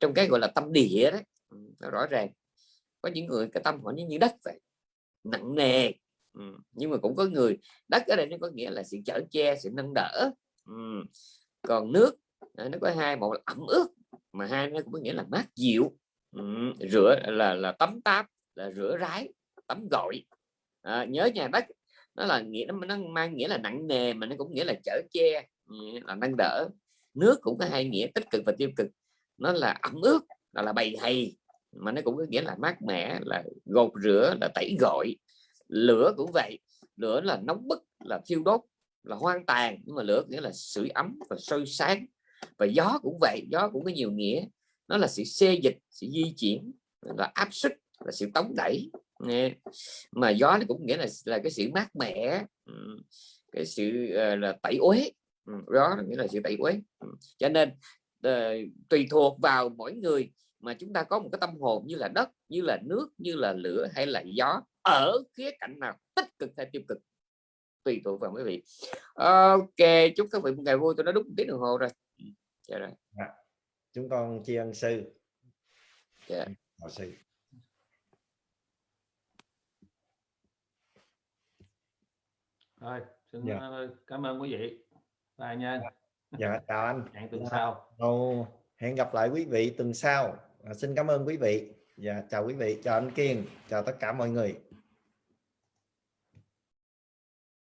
Speaker 2: trong cái gọi là tâm địa đấy ừ, nó rõ ràng có những người cái tâm họ như, như đất vậy nặng nề ừ. nhưng mà cũng có người đất ở đây nó có nghĩa là sự chở che sự nâng đỡ ừ. còn nước à, nó có hai một là ẩm ướt mà hai nó cũng có nghĩa là mát dịu ừ. rửa là là tắm táp là rửa rái tắm gội à, nhớ nhà đất nó là nghĩa nó, nó mang nghĩa là nặng nề mà nó cũng nghĩa là chở che ừ, là nâng đỡ nước cũng có hai nghĩa tích cực và tiêu cực nó là ẩm ướt là là bầy hay mà nó cũng có nghĩa là mát mẻ, là gột rửa, là tẩy gội. Lửa cũng vậy, lửa là nóng bức, là thiêu đốt, là hoang tàn, nhưng mà lửa nghĩa là sưởi ấm và sôi sáng. Và gió cũng vậy, gió cũng có nhiều nghĩa. Nó là sự xê dịch, sự di chuyển, là áp suất, là sự tống đẩy. Nghe, mà gió nó cũng nghĩa là là cái sự mát mẻ cái sự ờ, là tẩy uế. Gió nghĩa là sự tẩy uế. Cho nên tùy thuộc vào mỗi người mà chúng ta có một cái tâm hồn như là đất như là nước như là lửa hay là gió ở khía cạnh nào tích cực hay tiêu cực tùy thuộc vào quý vị. Ok chúc các vị một ngày vui tôi đã đúng một tiếng đồng hồ rồi. Dạ rồi.
Speaker 1: À, chúng con tri ân sư.
Speaker 2: Dạ.
Speaker 1: yeah. sư.
Speaker 3: Rồi xin dạ. Ờ, cảm ơn quý vị. Bye nha
Speaker 1: dạ *laughs* chào anh.
Speaker 3: Hẹn tuần sau.
Speaker 1: Ồ, hẹn gặp lại quý vị tuần sau. À, xin cảm ơn quý vị. Và dạ, chào quý vị chào anh Kiên chào tất cả mọi người